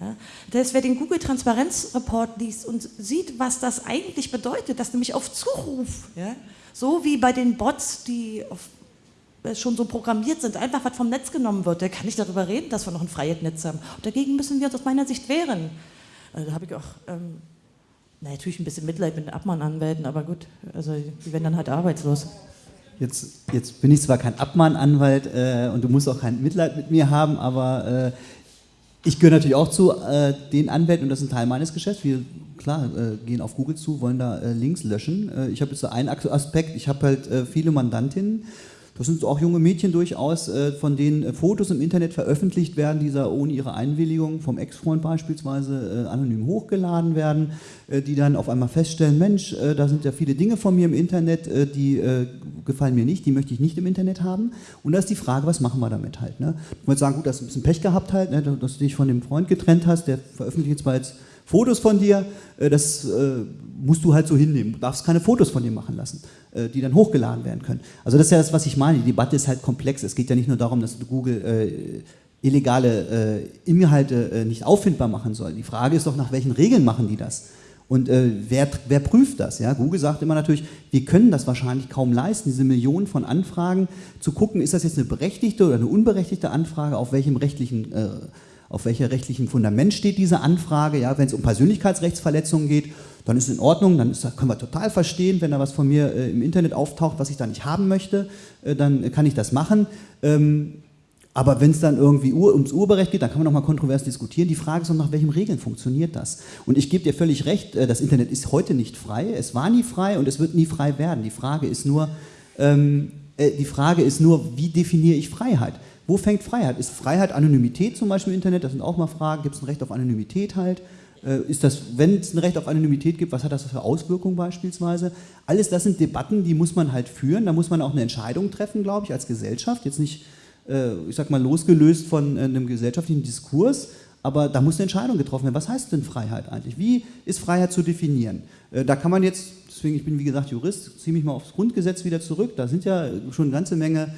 Ja, das, wer den Google Transparenzreport liest und sieht, was das eigentlich bedeutet, dass nämlich auf Zuruf, ja, so wie bei den Bots, die auf, schon so programmiert sind, einfach was vom Netz genommen wird, der kann nicht darüber reden, dass wir noch ein freies Netz haben. Und dagegen müssen wir uns aus meiner Sicht wehren. Also, da habe ich auch ähm, na, natürlich ein bisschen Mitleid mit den Abmahnanwälten, aber gut, also die werden dann halt arbeitslos. Jetzt, jetzt bin ich zwar kein Abmahnanwalt äh, und du musst auch kein Mitleid mit mir haben, aber äh, ich gehöre natürlich auch zu äh, den Anwälten und das ist ein Teil meines Geschäfts. Wir, klar, äh, gehen auf Google zu, wollen da äh, Links löschen. Äh, ich habe jetzt so einen Aspekt, ich habe halt viele Mandantinnen das sind auch junge Mädchen durchaus, äh, von denen äh, Fotos im Internet veröffentlicht werden, die da ohne ihre Einwilligung vom Ex-Freund beispielsweise äh, anonym hochgeladen werden, die dann auf einmal feststellen, Mensch, da sind ja viele Dinge von mir im Internet, die gefallen mir nicht, die möchte ich nicht im Internet haben. Und da ist die Frage, was machen wir damit halt? Ne? Ich würde sagen, gut, dass du ein bisschen Pech gehabt halt, ne, dass du dich von dem Freund getrennt hast, der veröffentlicht zwar jetzt Fotos von dir, das musst du halt so hinnehmen. Du darfst keine Fotos von dir machen lassen. Äh, die dann hochgeladen werden können. Also das ist ja das, was ich meine. Die Debatte ist halt komplex. Es geht ja nicht nur darum, dass Google äh, illegale äh, Inhalte nicht auffindbar machen soll. Die Frage ist doch, nach welchen Regeln machen die das? Und äh, wer, wer, prüft das? Ja? Google sagt immer natürlich, wir können das wahrscheinlich kaum leisten, diese Millionen von Anfragen zu gucken, ist das jetzt eine berechtigte oder eine unberechtigte Anfrage, auf welchem rechtlichen äh, auf welcher rechtlichen Fundament steht diese Anfrage. Ja, wenn es um Persönlichkeitsrechtsverletzungen geht, dann ist es in Ordnung, dann ist, können wir total verstehen, wenn da was von mir äh, im Internet auftaucht, was ich da nicht haben möchte, äh, dann kann ich das machen. Ähm, aber wenn es dann irgendwie Ur, ums Urheberrecht geht, dann kann man nochmal kontrovers diskutieren. Die Frage ist noch, nach welchen Regeln funktioniert das? Und ich gebe dir völlig recht, äh, das Internet ist heute nicht frei, es war nie frei und es wird nie frei werden. Die Frage ist nur, ähm, äh, die Frage ist nur, wie definiere ich Freiheit? Wo fängt Freiheit? Ist Freiheit Anonymität zum Beispiel im Internet? Das sind auch mal Fragen. Gibt es ein Recht auf Anonymität halt? Äh, ist das, wenn es ein Recht auf Anonymität gibt, was hat das für Auswirkungen beispielsweise? Alles das sind Debatten, die muss man halt führen. Da muss man auch eine Entscheidung treffen, glaube ich, als Gesellschaft. Jetzt nicht, äh, ich sag mal, losgelöst von äh, einem gesellschaftlichen Diskurs, aber da muss eine Entscheidung getroffen werden. Was heißt denn Freiheit eigentlich? Wie ist Freiheit zu definieren? Da kann man jetzt, deswegen, ich bin wie gesagt Jurist, ziehe mich mal aufs Grundgesetz wieder zurück. Da sind ja schon eine ganze Menge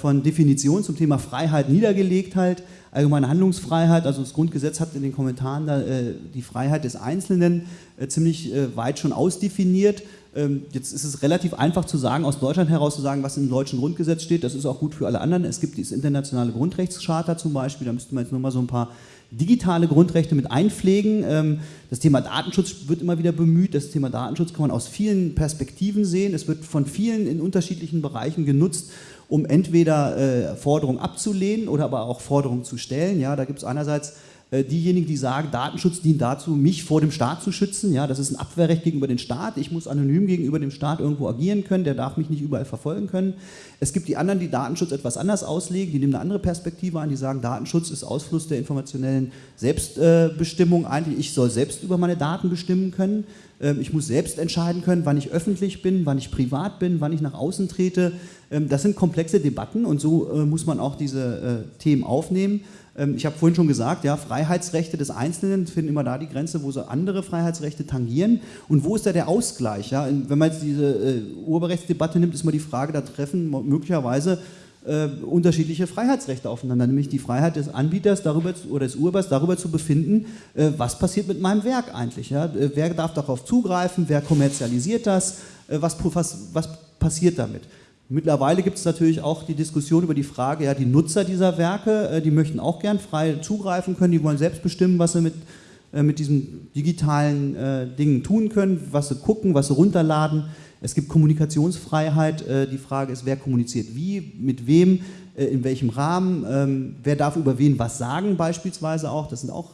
von Definitionen zum Thema Freiheit niedergelegt halt allgemeine Handlungsfreiheit, also das Grundgesetz hat in den Kommentaren da, äh, die Freiheit des Einzelnen äh, ziemlich äh, weit schon ausdefiniert. Ähm, jetzt ist es relativ einfach zu sagen, aus Deutschland heraus zu sagen, was im deutschen Grundgesetz steht, das ist auch gut für alle anderen. Es gibt dieses internationale Grundrechtscharta zum Beispiel, da müsste man jetzt nur mal so ein paar digitale Grundrechte mit einpflegen. Ähm, das Thema Datenschutz wird immer wieder bemüht. Das Thema Datenschutz kann man aus vielen Perspektiven sehen. Es wird von vielen in unterschiedlichen Bereichen genutzt, um entweder äh, Forderungen abzulehnen oder aber auch Forderungen zu stellen. Ja, da gibt es einerseits diejenigen, die sagen, Datenschutz dient dazu, mich vor dem Staat zu schützen. Ja, das ist ein Abwehrrecht gegenüber dem Staat. Ich muss anonym gegenüber dem Staat irgendwo agieren können. Der darf mich nicht überall verfolgen können. Es gibt die anderen, die Datenschutz etwas anders auslegen. Die nehmen eine andere Perspektive an. Die sagen, Datenschutz ist Ausfluss der informationellen Selbstbestimmung. Eigentlich, ich soll selbst über meine Daten bestimmen können. Ähm, ich muss selbst entscheiden können, wann ich öffentlich bin, wann ich privat bin, wann ich nach außen trete. Ähm, das sind komplexe Debatten und so äh, muss man auch diese äh, Themen aufnehmen. Ähm, ich habe vorhin schon gesagt, ja, Freiheitsrechte des Einzelnen finden immer da die Grenze, wo sie andere Freiheitsrechte tangieren. Und wo ist da der Ausgleich? Ja? Wenn man jetzt diese äh, Urheberrechtsdebatte nimmt, ist immer die Frage, da treffen möglicherweise äh, unterschiedliche Freiheitsrechte aufeinander, nämlich die Freiheit des Anbieters darüber oder des Urhebers darüber zu befinden, äh, was passiert mit meinem Werk eigentlich. Ja? Äh, wer darf darauf zugreifen, wer kommerzialisiert das, äh, was, was, was passiert damit. Mittlerweile gibt es natürlich auch die Diskussion über die Frage, ja, die Nutzer dieser Werke, äh, die möchten auch gern frei zugreifen können, die wollen selbst bestimmen, was sie mit, äh, mit diesen digitalen äh, Dingen tun können, was sie gucken, was sie runterladen. Es gibt Kommunikationsfreiheit, die Frage ist, wer kommuniziert wie, mit wem, in welchem Rahmen, ähm, wer darf über wen was sagen beispielsweise auch, das sind auch,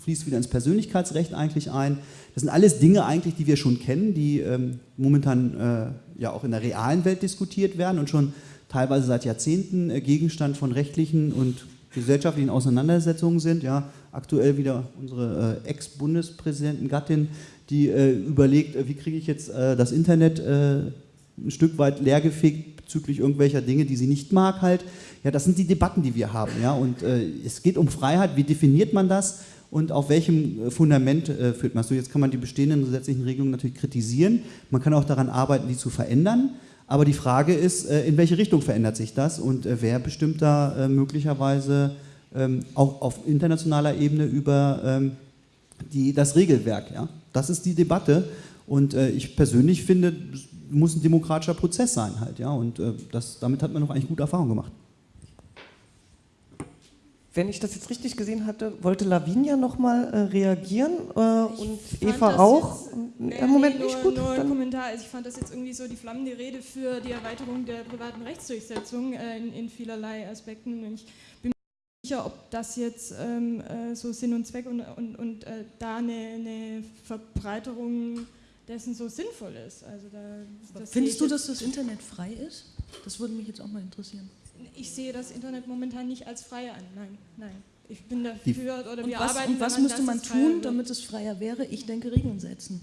fließt wieder ins Persönlichkeitsrecht eigentlich ein. Das sind alles Dinge eigentlich, die wir schon kennen, die ähm, momentan äh, ja auch in der realen Welt diskutiert werden und schon teilweise seit Jahrzehnten äh, Gegenstand von rechtlichen und gesellschaftlichen Auseinandersetzungen sind. Ja, aktuell wieder unsere äh, Ex-Bundespräsidentin Gattin, die äh, überlegt, äh, wie kriege ich jetzt äh, das Internet ein Stück weit leergefegt bezüglich irgendwelcher Dinge, die sie nicht mag halt. Ja, das sind die Debatten, die wir haben. Ja, und es geht um Freiheit. Wie definiert man das? Und auf welchem äh, Fundament äh, führt man es? So, jetzt kann man die bestehenden gesetzlichen Regelungen natürlich kritisieren, man kann auch daran arbeiten, die zu verändern, aber die Frage ist, äh, in welche Richtung verändert sich das und äh, wer bestimmt da äh, möglicherweise ähm, auch auf internationaler Ebene über ähm, die, das Regelwerk. Ja? Das ist die Debatte und äh, ich persönlich finde, muss ein demokratischer Prozess sein halt, ja, und das, damit hat man noch eigentlich gute Erfahrungen gemacht wenn ich das jetzt richtig gesehen hatte, wollte Lavinia nochmal äh, reagieren äh, und Eva auch. Im äh, Moment nee, nicht gut. Nur ein Kommentar. Also ich fand das jetzt irgendwie so die flammende Rede für die Erweiterung der privaten Rechtsdurchsetzung äh, in, in, vielerlei Aspekten. Und ich bin mir nicht sicher, ob das jetzt ähm, äh, so Sinn und Zweck und, und, und äh, da eine, eine, Verbreiterung dessen so sinnvoll ist. Also da, Findest du, dass das Internet frei ist? Das würde mich jetzt auch mal interessieren ich sehe das Internet momentan nicht als frei an. Nein, nein. Ich bin dafür oder und wir was, arbeiten. Und was müsste man tun, damit es freier wäre? Ich denke, Regeln setzen.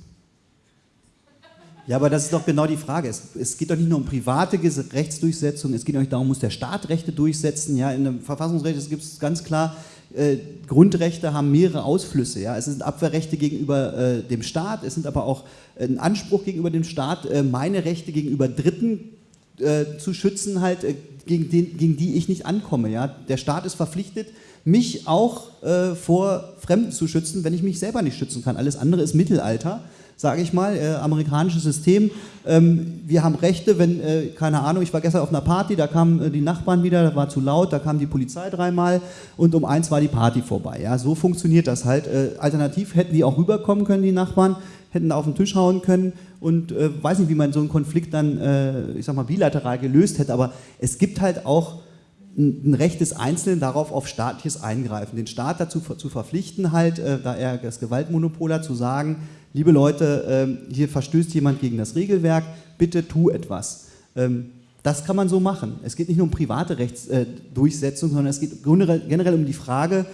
Ja, aber das ist doch genau die Frage. Es, es, geht doch nicht nur um private Rechtsdurchsetzung, es geht auch nicht darum, muss der Staat Rechte durchsetzen. Ja, in dem Verfassungsrecht gibt es ganz klar, äh, Grundrechte haben mehrere Ausflüsse. Ja. Es sind Abwehrrechte gegenüber äh, dem Staat, es sind aber auch äh, ein Anspruch gegenüber dem Staat, äh, meine Rechte gegenüber Dritten äh, zu schützen, halt, äh, gegen, den, gegen, die ich nicht ankomme. Ja? Der Staat ist verpflichtet, mich auch äh, vor Fremden zu schützen, wenn ich mich selber nicht schützen kann. Alles andere ist Mittelalter, sage ich mal, äh, amerikanisches System. Ähm, wir haben Rechte, wenn, äh, keine Ahnung, ich war gestern auf einer Party, da kamen äh, die Nachbarn wieder, da war zu laut, da kam die Polizei dreimal und um eins war die Party vorbei. Ja? So funktioniert das halt. alternativ hätten die auch rüberkommen können, die Nachbarn, hätten auf den Tisch hauen können und äh, weiß nicht, wie man so einen Konflikt dann, äh, ich sag mal, bilateral gelöst hätte, aber es gibt halt auch ein, Recht des Einzelnen darauf auf staatliches Eingreifen. Den Staat dazu zu verpflichten, halt, äh, da er das Gewaltmonopol hat, zu sagen, liebe Leute, äh, hier verstößt jemand gegen das Regelwerk, bitte tu etwas. Ähm, das kann man so machen. Es geht nicht nur um private Rechtsdurchsetzung, sondern es geht generell um die Frage,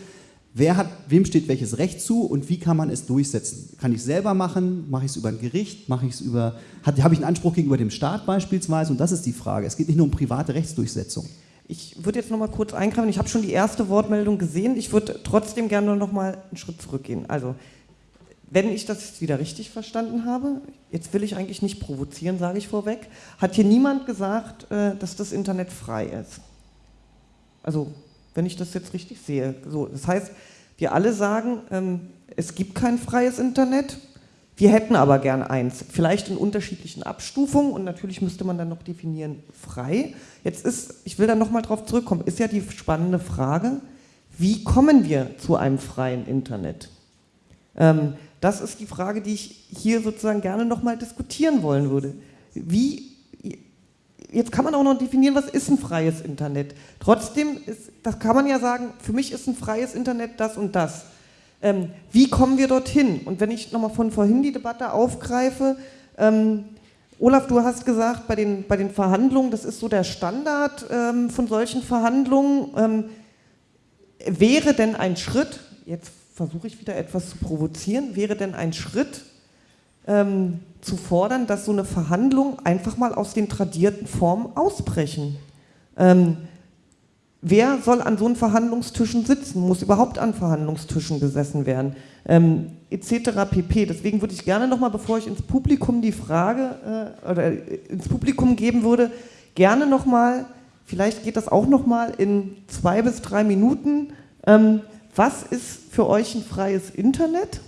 Wer hat, wem steht welches Recht zu und wie kann man es durchsetzen? Kann ich es selber machen? Mache ich es über ein Gericht? Mache ich es über, habe ich einen Anspruch gegenüber dem Staat beispielsweise? Und das ist die Frage. Es geht nicht nur um private Rechtsdurchsetzung. Ich würde jetzt noch mal kurz eingreifen. Ich habe schon die erste Wortmeldung gesehen. Ich würde trotzdem gerne noch mal einen Schritt zurückgehen. Also, wenn ich das jetzt wieder richtig verstanden habe, jetzt will ich eigentlich nicht provozieren, sage ich vorweg, hat hier niemand gesagt, äh, dass das Internet frei ist. Also wenn ich das jetzt richtig sehe. So, das heißt, wir alle sagen, ähm, es gibt kein freies Internet, wir hätten aber gern eins, vielleicht in unterschiedlichen Abstufungen und natürlich müsste man dann noch definieren, frei. Jetzt ist, ich will da nochmal drauf zurückkommen, ist ja die spannende Frage, wie kommen wir zu einem freien Internet? Ähm, das ist die Frage, die ich hier sozusagen gerne nochmal diskutieren wollen würde. Wie jetzt kann man auch noch definieren, was ist ein freies Internet. Trotzdem, ist, das kann man ja sagen, für mich ist ein freies Internet das und das. Ähm, wie kommen wir dorthin? Und wenn ich nochmal von vorhin die Debatte aufgreife, ähm, Olaf, du hast gesagt, bei den, bei den Verhandlungen, das ist so der Standard ähm, von solchen Verhandlungen. Ähm, wäre denn ein Schritt, jetzt versuche ich wieder etwas zu provozieren, wäre denn ein Schritt, ähm, zu fordern, dass so eine Verhandlung einfach mal aus den tradierten Formen ausbrechen. Ähm, wer soll an so einen Verhandlungstischen sitzen? Muss überhaupt an Verhandlungstischen gesessen werden? Ähm, etc. pp. Deswegen würde ich gerne nochmal, bevor ich ins Publikum die Frage äh, oder ins Publikum geben würde, gerne nochmal, vielleicht geht das auch nochmal in zwei bis drei Minuten, ähm, was ist für euch ein freies Internet?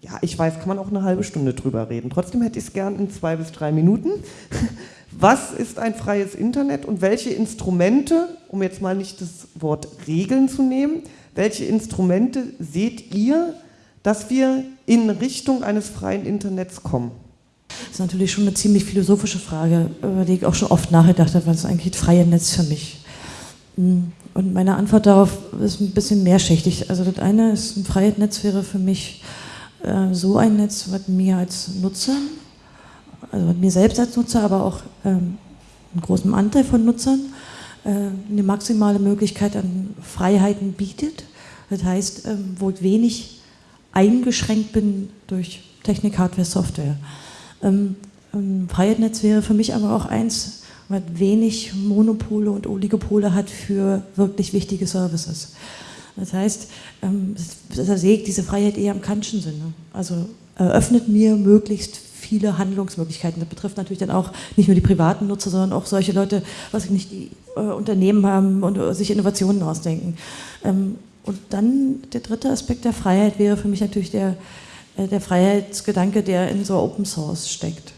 Ja, ich weiß, kann man auch eine halbe Stunde drüber reden. Trotzdem hätte ich es gern in zwei bis drei Minuten. *laughs* Was ist ein freies Internet und welche Instrumente, um jetzt mal nicht das Wort Regeln zu nehmen, welche Instrumente seht ihr, dass wir in Richtung eines freien Internets kommen? Das ist natürlich schon eine ziemlich philosophische Frage, über die ich auch schon oft nachgedacht habe, was ist eigentlich das freie Netz für mich? Hm, und meine Antwort darauf ist ein bisschen mehrschichtig. Also das eine ist, ein freies Netz wäre für mich äh, so ein Netz, was mir als Nutzer, also mir selbst als Nutzer, aber auch ähm, einen großen Anteil von Nutzern, äh, eine maximale Möglichkeit an Freiheiten bietet. Das heißt, ähm, wo ich wenig eingeschränkt bin durch Technik, Hardware, Software. Ähm, ein Freiheitsnetz wäre für mich aber auch eins, was wenig Monopole und Oligopole hat für wirklich wichtige Services. Das heißt, ähm, das sehe ich diese Freiheit eher im Kantschen Sinne. Also eröffnet mir möglichst viele Handlungsmöglichkeiten. Das betrifft natürlich dann auch nicht nur die privaten Nutzer, sondern auch solche Leute, was ich nicht, die äh, Unternehmen haben und äh, sich Innovationen ausdenken. Ähm, und dann der dritte Aspekt der Freiheit wäre für mich natürlich der, äh, der Freiheitsgedanke, der in so Open Source steckt.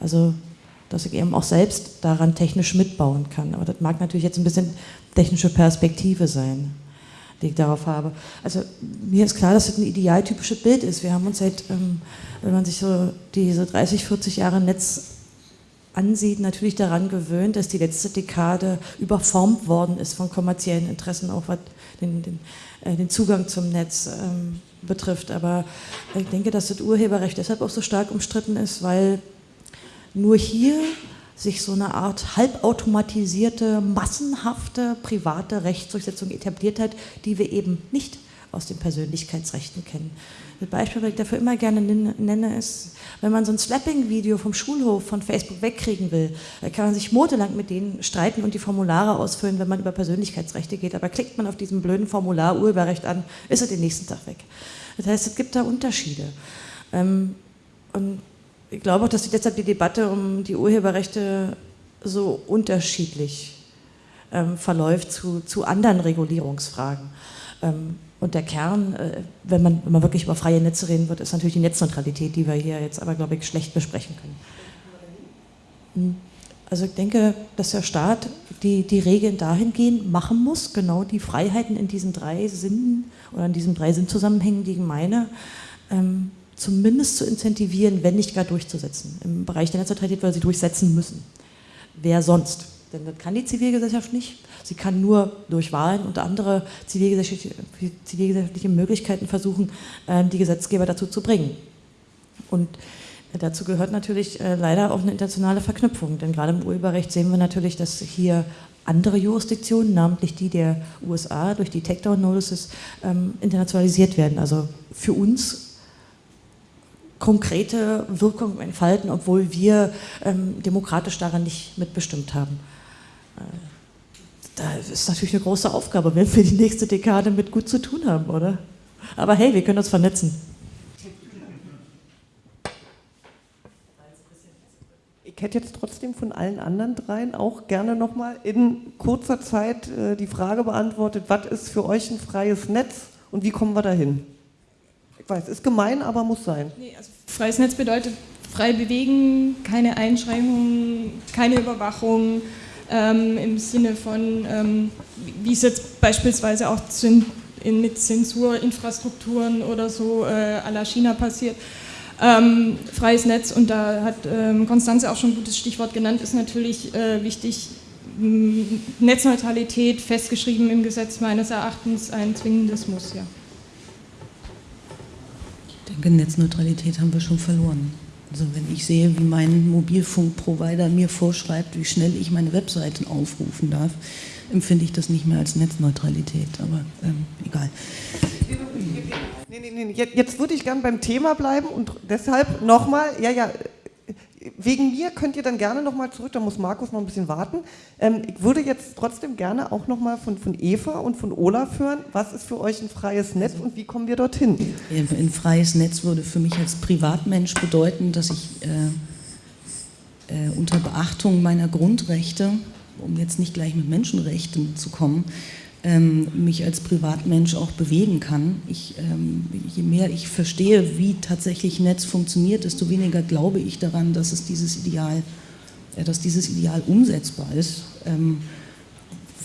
Also dass ich eben auch selbst daran technisch mitbauen kann. Aber das mag natürlich jetzt ein bisschen technische Perspektive sein die ich darauf habe. Also mir ist klar, dass das ein idealtypisches Bild ist. Wir haben uns seit, ähm, wenn man sich so diese 30, 40 Jahre Netz ansieht, natürlich daran gewöhnt, dass die letzte Dekade überformt worden ist von kommerziellen Interessen, auch was den, den, äh, den Zugang zum Netz ähm, betrifft. Aber ich denke, dass das Urheberrecht deshalb auch so stark umstritten ist, weil nur hier sich so eine Art halbautomatisierte, massenhafte private Rechtsdurchsetzung etabliert hat, die wir eben nicht aus den Persönlichkeitsrechten kennen. Das Beispiel, das ich dafür immer gerne nenne, ist, wenn man so ein Slapping-Video vom Schulhof von Facebook wegkriegen will, kann man sich monatelang mit denen streiten und die Formulare ausfüllen, wenn man über Persönlichkeitsrechte geht. Aber klickt man auf diesem blöden Formular Urheberrecht an, ist er den nächsten Tag weg. Das heißt, es gibt da Unterschiede. Ähm, und ich glaube auch, dass deshalb die Debatte um die Urheberrechte so unterschiedlich ähm, verläuft zu, zu anderen Regulierungsfragen. Ähm, und der Kern, äh, wenn, man, wenn man wirklich über freie Netze reden wird, ist natürlich die Netzneutralität, die wir hier jetzt aber, glaube ich, schlecht besprechen können. Hm. Also ich denke, dass der Staat die, die Regeln dahingehend machen muss, genau die Freiheiten in diesen drei Sinnen oder in diesen drei Sinnzusammenhängen, die ich meine, ähm, zumindest zu incentivieren, wenn nicht gar durchzusetzen. Im Bereich der Netzneutralität weil sie durchsetzen müssen. Wer sonst? Denn das kann die Zivilgesellschaft nicht. Sie kann nur durch Wahlen und andere zivilgesellschaftliche, Möglichkeiten versuchen, ähm, die Gesetzgeber dazu zu bringen. Und dazu gehört natürlich äh, leider auch eine internationale Verknüpfung. Denn gerade im Urheberrecht sehen wir natürlich, dass hier andere Jurisdiktionen, namentlich die der USA, durch die Takedown-Notices ähm, internationalisiert werden. Also für uns konkrete Wirkung entfalten, obwohl wir ähm, demokratisch daran nicht mitbestimmt haben. Äh, da ist natürlich eine große Aufgabe, wenn wir die nächste Dekade mit gut zu tun haben, oder? Aber hey, wir können uns vernetzen. Ich hätte jetzt trotzdem von allen anderen dreien auch gerne nochmal in kurzer Zeit äh, die Frage beantwortet, was ist für euch ein freies Netz und wie kommen wir dahin? Weiß, ist gemein, aber muss sein. Nee, also freies Netz bedeutet frei bewegen, keine Einschränkungen, keine Überwachung ähm, im Sinne von, ähm, wie es jetzt beispielsweise auch in, mit Zensurinfrastrukturen oder so äh, à la China passiert. Ähm, freies Netz, und da hat ähm, Konstanze auch schon ein gutes Stichwort genannt, ist natürlich äh, wichtig. Netzneutralität festgeschrieben im Gesetz meines Erachtens ein zwingendes Muss, ja Netzneutralität haben wir schon verloren. Also wenn ich sehe, wie mein Mobilfunkprovider mir vorschreibt, wie schnell ich meine Webseiten aufrufen darf, empfinde ich das nicht mehr als Netzneutralität, aber ähm, egal. Nee, nee, nee, jetzt, jetzt würde ich gern beim Thema bleiben und deshalb nochmal, ja, ja, wegen mir könnt ihr dann gerne nochmal zurück, da muss Markus noch ein bisschen warten. Ähm, ich würde jetzt trotzdem gerne auch nochmal von, von Eva und von Olaf hören, was ist für euch ein freies Netz und wie kommen wir dorthin? Ein freies Netz würde für mich als Privatmensch bedeuten, dass ich äh, äh, unter Beachtung meiner Grundrechte, um jetzt nicht gleich mit Menschenrechten zu kommen, ähm, mich als Privatmensch auch bewegen kann. Ich, ähm, je mehr ich verstehe, wie tatsächlich Netz funktioniert, desto weniger glaube ich daran, dass es dieses Ideal, äh, dass dieses Ideal umsetzbar ist. Ähm,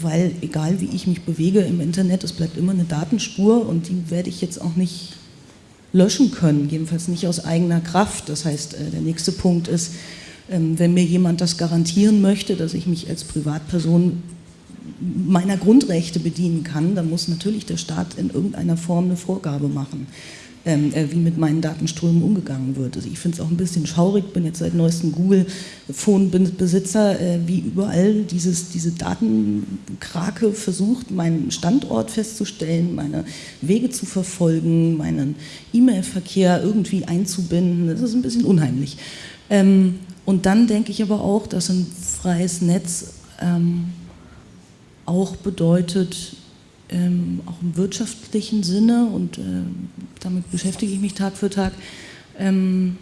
weil egal wie ich mich bewege im Internet, es bleibt immer eine Datenspur und die werde ich jetzt auch nicht löschen können, jedenfalls nicht aus eigener Kraft. Das heißt, äh, der nächste Punkt ist, ähm, wenn mir jemand das garantieren möchte, dass ich mich als Privatperson meiner Grundrechte bedienen kann, dann muss natürlich der Staat in irgendeiner Form eine Vorgabe machen, ähm, äh, wie mit meinen Datenströmen umgegangen wird. Also ich finde es auch ein bisschen schaurig, bin jetzt seit neuestem Google-Phone-Besitzer, äh, wie überall dieses, diese Datenkrake versucht, meinen Standort festzustellen, meine Wege zu verfolgen, meinen E-Mail-Verkehr irgendwie einzubinden. Das ist ein bisschen unheimlich. Ähm, und dann denke ich aber auch, dass ein freies Netz ähm, auch bedeutet, ähm, auch im wirtschaftlichen Sinne, und äh, damit beschäftige ich mich Tag für Tag, ähm,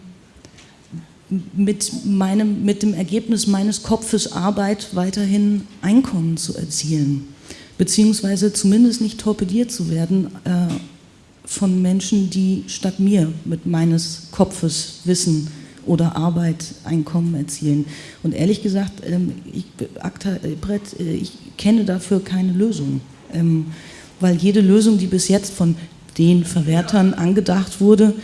mit, meinem, mit dem Ergebnis meines Kopfes Arbeit weiterhin Einkommen zu erzielen, beziehungsweise zumindest nicht torpediert zu werden äh, von Menschen, die statt mir mit meines Kopfes Wissen oder Arbeit Einkommen erzielen. Und ehrlich gesagt, ähm, ich, Akta, äh, Brett, äh, ich kenne dafür keine Lösung. Ähm, weil jede Lösung, die bis jetzt von den Verwertern angedacht wurde,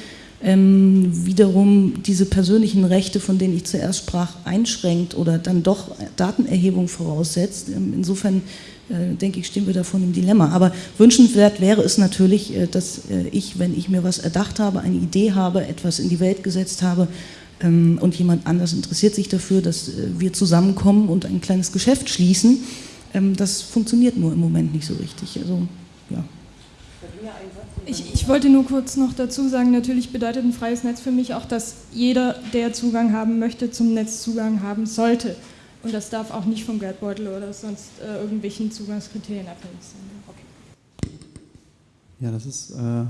ähm, wiederum diese persönlichen Rechte, von denen ich zuerst sprach, einschränkt oder dann doch Datenerhebung voraussetzt. insofern äh, denke ich, stehen wir davon im Dilemma. Aber wünschenswert wäre es natürlich, dass ich, wenn ich mir was erdacht habe, eine Idee habe, etwas in die Welt gesetzt habe, und jemand anders interessiert sich dafür, dass äh, wir zusammenkommen und ein kleines Geschäft schließen. Ähm, das funktioniert nur im Moment nicht so richtig. Also, ja. Ich, ich, wollte nur kurz noch dazu sagen, natürlich bedeutet ein freies Netz für mich auch, dass jeder, der Zugang haben möchte, zum Netz Zugang haben sollte. Und das darf auch nicht vom Geldbeutel oder sonst äh, irgendwelchen Zugangskriterien abhängig sein. Okay. Ja, das ist äh,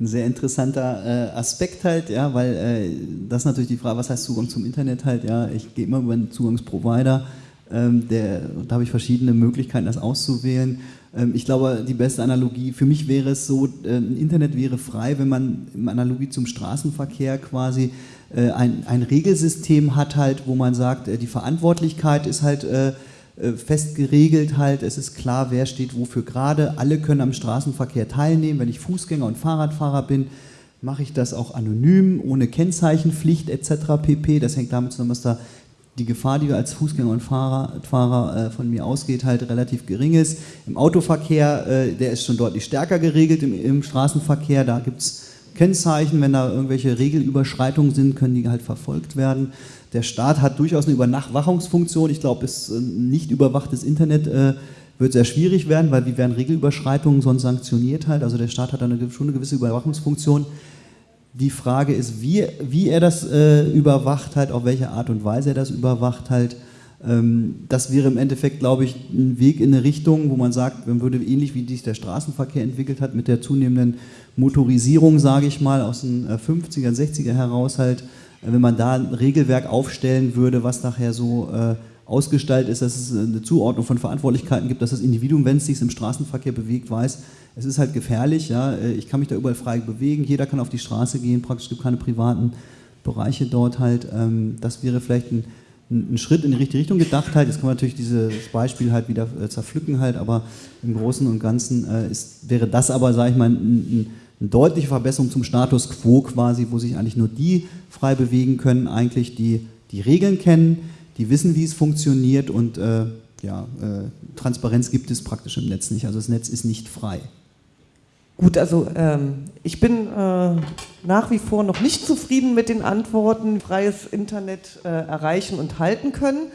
ein sehr interessanter äh, Aspekt halt, ja, weil äh, das ist natürlich die Frage, was heißt Zugang zum Internet halt, ja, ich gehe immer über einen Zugangsprovider, ähm, der, da habe ich verschiedene Möglichkeiten, das auszuwählen. Ähm, ich glaube, die beste Analogie, für mich wäre es so, äh, Internet wäre frei, wenn man im Analogie zum Straßenverkehr quasi äh, ein, ein Regelsystem hat halt, wo man sagt, äh, die Verantwortlichkeit ist halt äh, fest geregelt halt, es ist klar, wer steht wofür gerade, alle können am Straßenverkehr teilnehmen, wenn ich Fußgänger und Fahrradfahrer bin, mache ich das auch anonym, ohne Kennzeichenpflicht etc. pp. Das hängt damit zusammen, dass da die Gefahr, die als Fußgänger und Fahrradfahrer äh, von mir ausgeht, halt relativ gering ist. Im Autoverkehr, äh, der ist schon deutlich stärker geregelt, im Straßenverkehr, da gibt es Kennzeichen, wenn da irgendwelche Regelüberschreitungen sind, können die halt verfolgt werden. Der Staat hat durchaus eine Überwachungsfunktion. Ich glaube, es äh, nicht überwachtes Internet äh, wird sehr schwierig werden, weil wie werden Regelüberschreitungen sonst sanktioniert halt. Also der Staat hat eine, schon eine gewisse Überwachungsfunktion. Die Frage ist, wie, wie er das äh, überwacht halt, auf welche Art und Weise er das überwacht halt. Ähm, das wäre im Endeffekt, glaube ich, ein Weg in eine Richtung, wo man sagt, man würde ähnlich wie sich der Straßenverkehr entwickelt hat, mit der zunehmenden Motorisierung, sage ich mal, aus den 50er, äh, 60er heraus halt, wenn man da ein Regelwerk aufstellen würde, was nachher so äh, ausgestaltet ist, dass es eine Zuordnung von Verantwortlichkeiten gibt, dass das Individuum, wenn es sich im Straßenverkehr bewegt, weiß, es ist halt gefährlich, ja, äh, ich kann mich da überall frei bewegen, jeder kann auf die Straße gehen, praktisch gibt keine privaten Bereiche dort halt. Ähm, das wäre vielleicht ein, ein, Schritt in die richtige Richtung gedacht halt. Jetzt kann man natürlich dieses Beispiel halt wieder äh, zerpflücken halt, aber im Großen und Ganzen äh, ist, wäre das aber, sage ich mal, ein, ein eine deutliche Verbesserung zum Status quo quasi, wo sich eigentlich nur die frei bewegen können, eigentlich die die Regeln kennen, die wissen, wie es funktioniert und äh, ja, äh, Transparenz gibt es praktisch im Netz nicht. Also das Netz ist nicht frei. Gut, also ähm, ich bin äh, nach wie vor noch nicht zufrieden mit den Antworten, freies Internet äh, erreichen und halten können.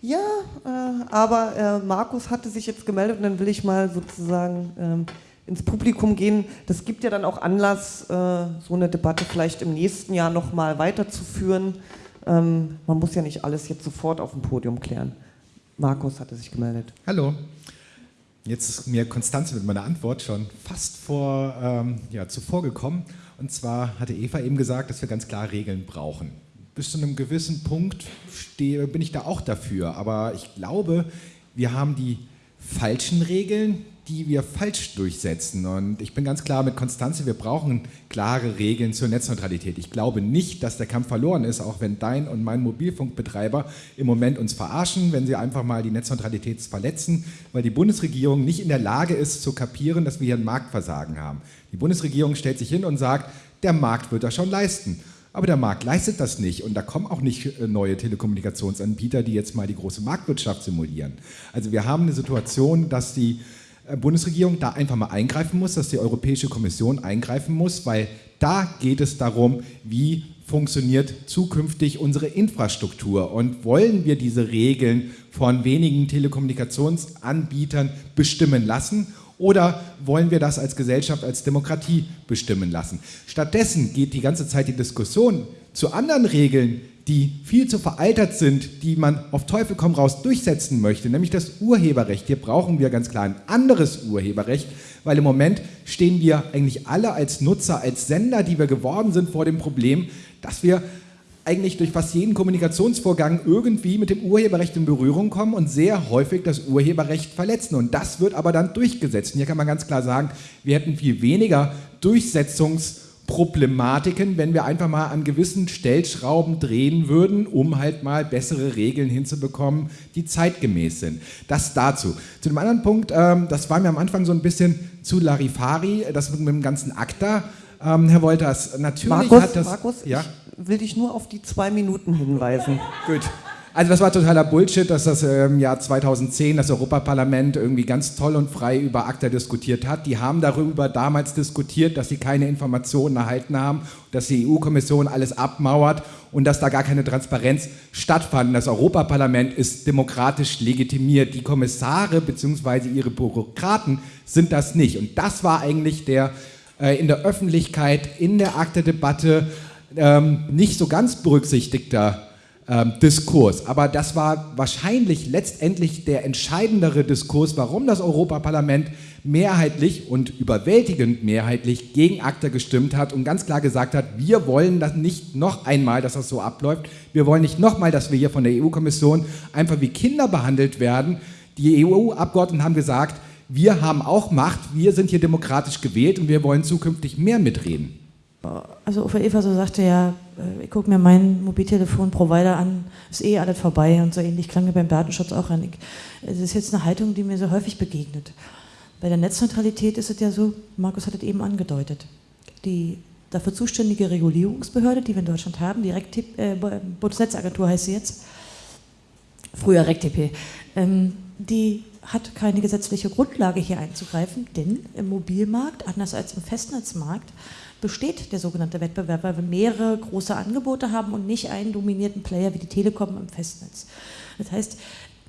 Ja, äh, aber äh, Markus hatte sich jetzt gemeldet und dann will ich mal sozusagen ähm, ins Publikum gehen. Das gibt ja dann auch Anlass, äh, so eine Debatte vielleicht im nächsten Jahr nochmal weiterzuführen. Ähm, man muss ja nicht alles jetzt sofort auf dem Podium klären. Markus hatte sich gemeldet. Hallo. Jetzt ist mir Konstanze mit meiner Antwort schon fast vor, ähm, ja, zuvor gekommen. Und zwar hatte Eva eben gesagt, dass wir ganz klar Regeln brauchen. Bis zu einem gewissen Punkt stehe, bin ich da auch dafür. Aber ich glaube, wir haben die falschen Regeln, die wir falsch durchsetzen. Und ich bin ganz klar mit Konstanze, wir brauchen klare Regeln zur Netzneutralität. Ich glaube nicht, dass der Kampf verloren ist, auch wenn dein und mein Mobilfunkbetreiber im Moment uns verarschen, wenn sie einfach mal die Netzneutralität verletzen, weil die Bundesregierung nicht in der Lage ist zu kapieren, dass wir hier ein Marktversagen haben. Die Bundesregierung stellt sich hin und sagt, der Markt wird das schon leisten. Aber der Markt leistet das nicht und da kommen auch nicht äh, neue Telekommunikationsanbieter, die jetzt mal die große Marktwirtschaft simulieren. Also wir haben eine Situation, dass die Bundesregierung da einfach mal eingreifen muss, dass die Europäische Kommission eingreifen muss, weil da geht es darum, wie funktioniert zukünftig unsere Infrastruktur und wollen wir diese Regeln von wenigen Telekommunikationsanbietern bestimmen lassen oder wollen wir das als Gesellschaft, als Demokratie bestimmen lassen? Stattdessen geht die ganze Zeit die Diskussion zu anderen Regeln, die viel zu veraltert sind, die man auf Teufel komm raus durchsetzen möchte, nämlich das Urheberrecht. Hier brauchen wir ganz klar ein anderes Urheberrecht, weil im Moment stehen wir eigentlich alle als Nutzer, als Sender, die wir geworden sind, vor dem Problem, dass wir eigentlich durch fast jeden Kommunikationsvorgang irgendwie mit dem Urheberrecht in Berührung kommen und sehr häufig das Urheberrecht verletzen. Und das wird aber dann durchgesetzt. Und hier kann man ganz klar sagen, wir hätten viel weniger Durchsetzungs- Problematiken, wenn wir einfach mal an gewissen Stellschrauben drehen würden, um halt mal bessere Regeln hinzubekommen, die zeitgemäß sind. Das dazu. Zu dem anderen Punkt, ähm, das war mir am Anfang so ein bisschen zu Larifari, das mit dem ganzen ACTA. Ähm, Herr Wolters, natürlich Markus, hat das... Markus, ja? ich will dich nur auf die zwei Minuten hinweisen. Gut. Also das war totaler Bullshit, dass das im Jahr 2010 das Europaparlament irgendwie ganz toll und frei über ACTA diskutiert hat. Die haben darüber damals diskutiert, dass sie keine Informationen erhalten haben, dass die EU-Kommission alles abmauert und dass da gar keine Transparenz stattfand. Das Europaparlament ist demokratisch legitimiert. Die Kommissare bzw. ihre Bürokraten sind das nicht. Und das war eigentlich der äh, in der Öffentlichkeit, in der ACTA-Debatte ähm, nicht so ganz berücksichtigter ähm, Diskurs. Aber das war wahrscheinlich letztendlich der entscheidendere Diskurs, warum das Europaparlament mehrheitlich und überwältigend mehrheitlich gegen ACTA gestimmt hat und ganz klar gesagt hat, wir wollen das nicht noch einmal, dass das so abläuft. Wir wollen nicht nochmal, dass wir hier von der EU-Kommission einfach wie Kinder behandelt werden. Die EU-Abgeordneten haben gesagt, wir haben auch Macht, wir sind hier demokratisch gewählt und wir wollen zukünftig mehr mitreden also Uwe Eva so sagte ja, äh, ich gucke mir meinen Mobiltelefon-Provider an, ist eh alles vorbei und so ähnlich klang mir beim Datenschutz auch an. Es ist jetzt eine Haltung, die mir so häufig begegnet. Bei der Netzneutralität ist es ja so, Markus hat es eben angedeutet, die dafür zuständige Regulierungsbehörde, die wir in Deutschland haben, die Rektip, äh, Bundesnetzagentur heißt sie jetzt, früher RecTP, ähm, die hat keine gesetzliche Grundlage hier einzugreifen, denn im Mobilmarkt, anders als im Festnetzmarkt, besteht der sogenannte Wettbewerb, weil wir mehrere große Angebote haben und nicht einen dominierten Player wie die Telekom im Festnetz. Das heißt,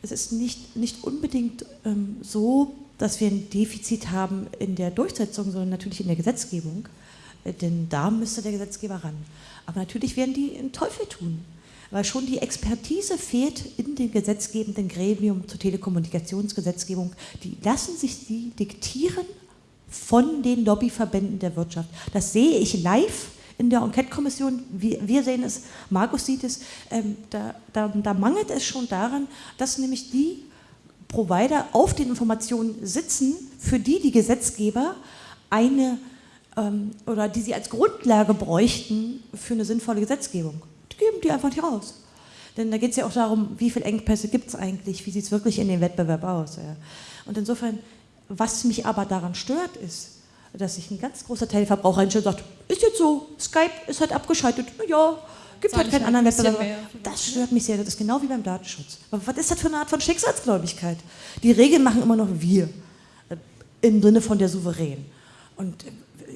es ist nicht, nicht unbedingt ähm, so, dass wir ein Defizit haben in der Durchsetzung, sondern natürlich in der Gesetzgebung, äh, denn da müsste der Gesetzgeber ran. Aber natürlich werden die einen Teufel tun, weil schon die Expertise fehlt in dem gesetzgebenden Gremium zur Telekommunikationsgesetzgebung. Die lassen sich die diktieren von den Lobbyverbänden der Wirtschaft. Das sehe ich live in der Enquete-Kommission. Wir, wir, sehen es, Markus sieht es. Ähm, da, da, da mangelt es schon daran, dass nämlich die Provider auf den Informationen sitzen, für die die Gesetzgeber eine ähm, oder die sie als Grundlage bräuchten für eine sinnvolle Gesetzgebung. Die geben die einfach nicht raus. Denn da geht es ja auch darum, wie viele Engpässe gibt es eigentlich, wie sieht es wirklich in dem Wettbewerb aus. Ja. Und insofern was mich aber daran stört, ist, dass sich ein ganz großer Teil der Verbraucher einstellt und sagt, ist jetzt so, Skype ist halt abgeschaltet, naja, gibt halt keinen anderen Wettbewerb. Das stört mich sehr, das ist genau wie beim Datenschutz. Aber was ist das für eine Art von Schicksalsgläubigkeit? Die Regeln machen immer noch wir, äh, im Sinne von der Souverän. Und äh,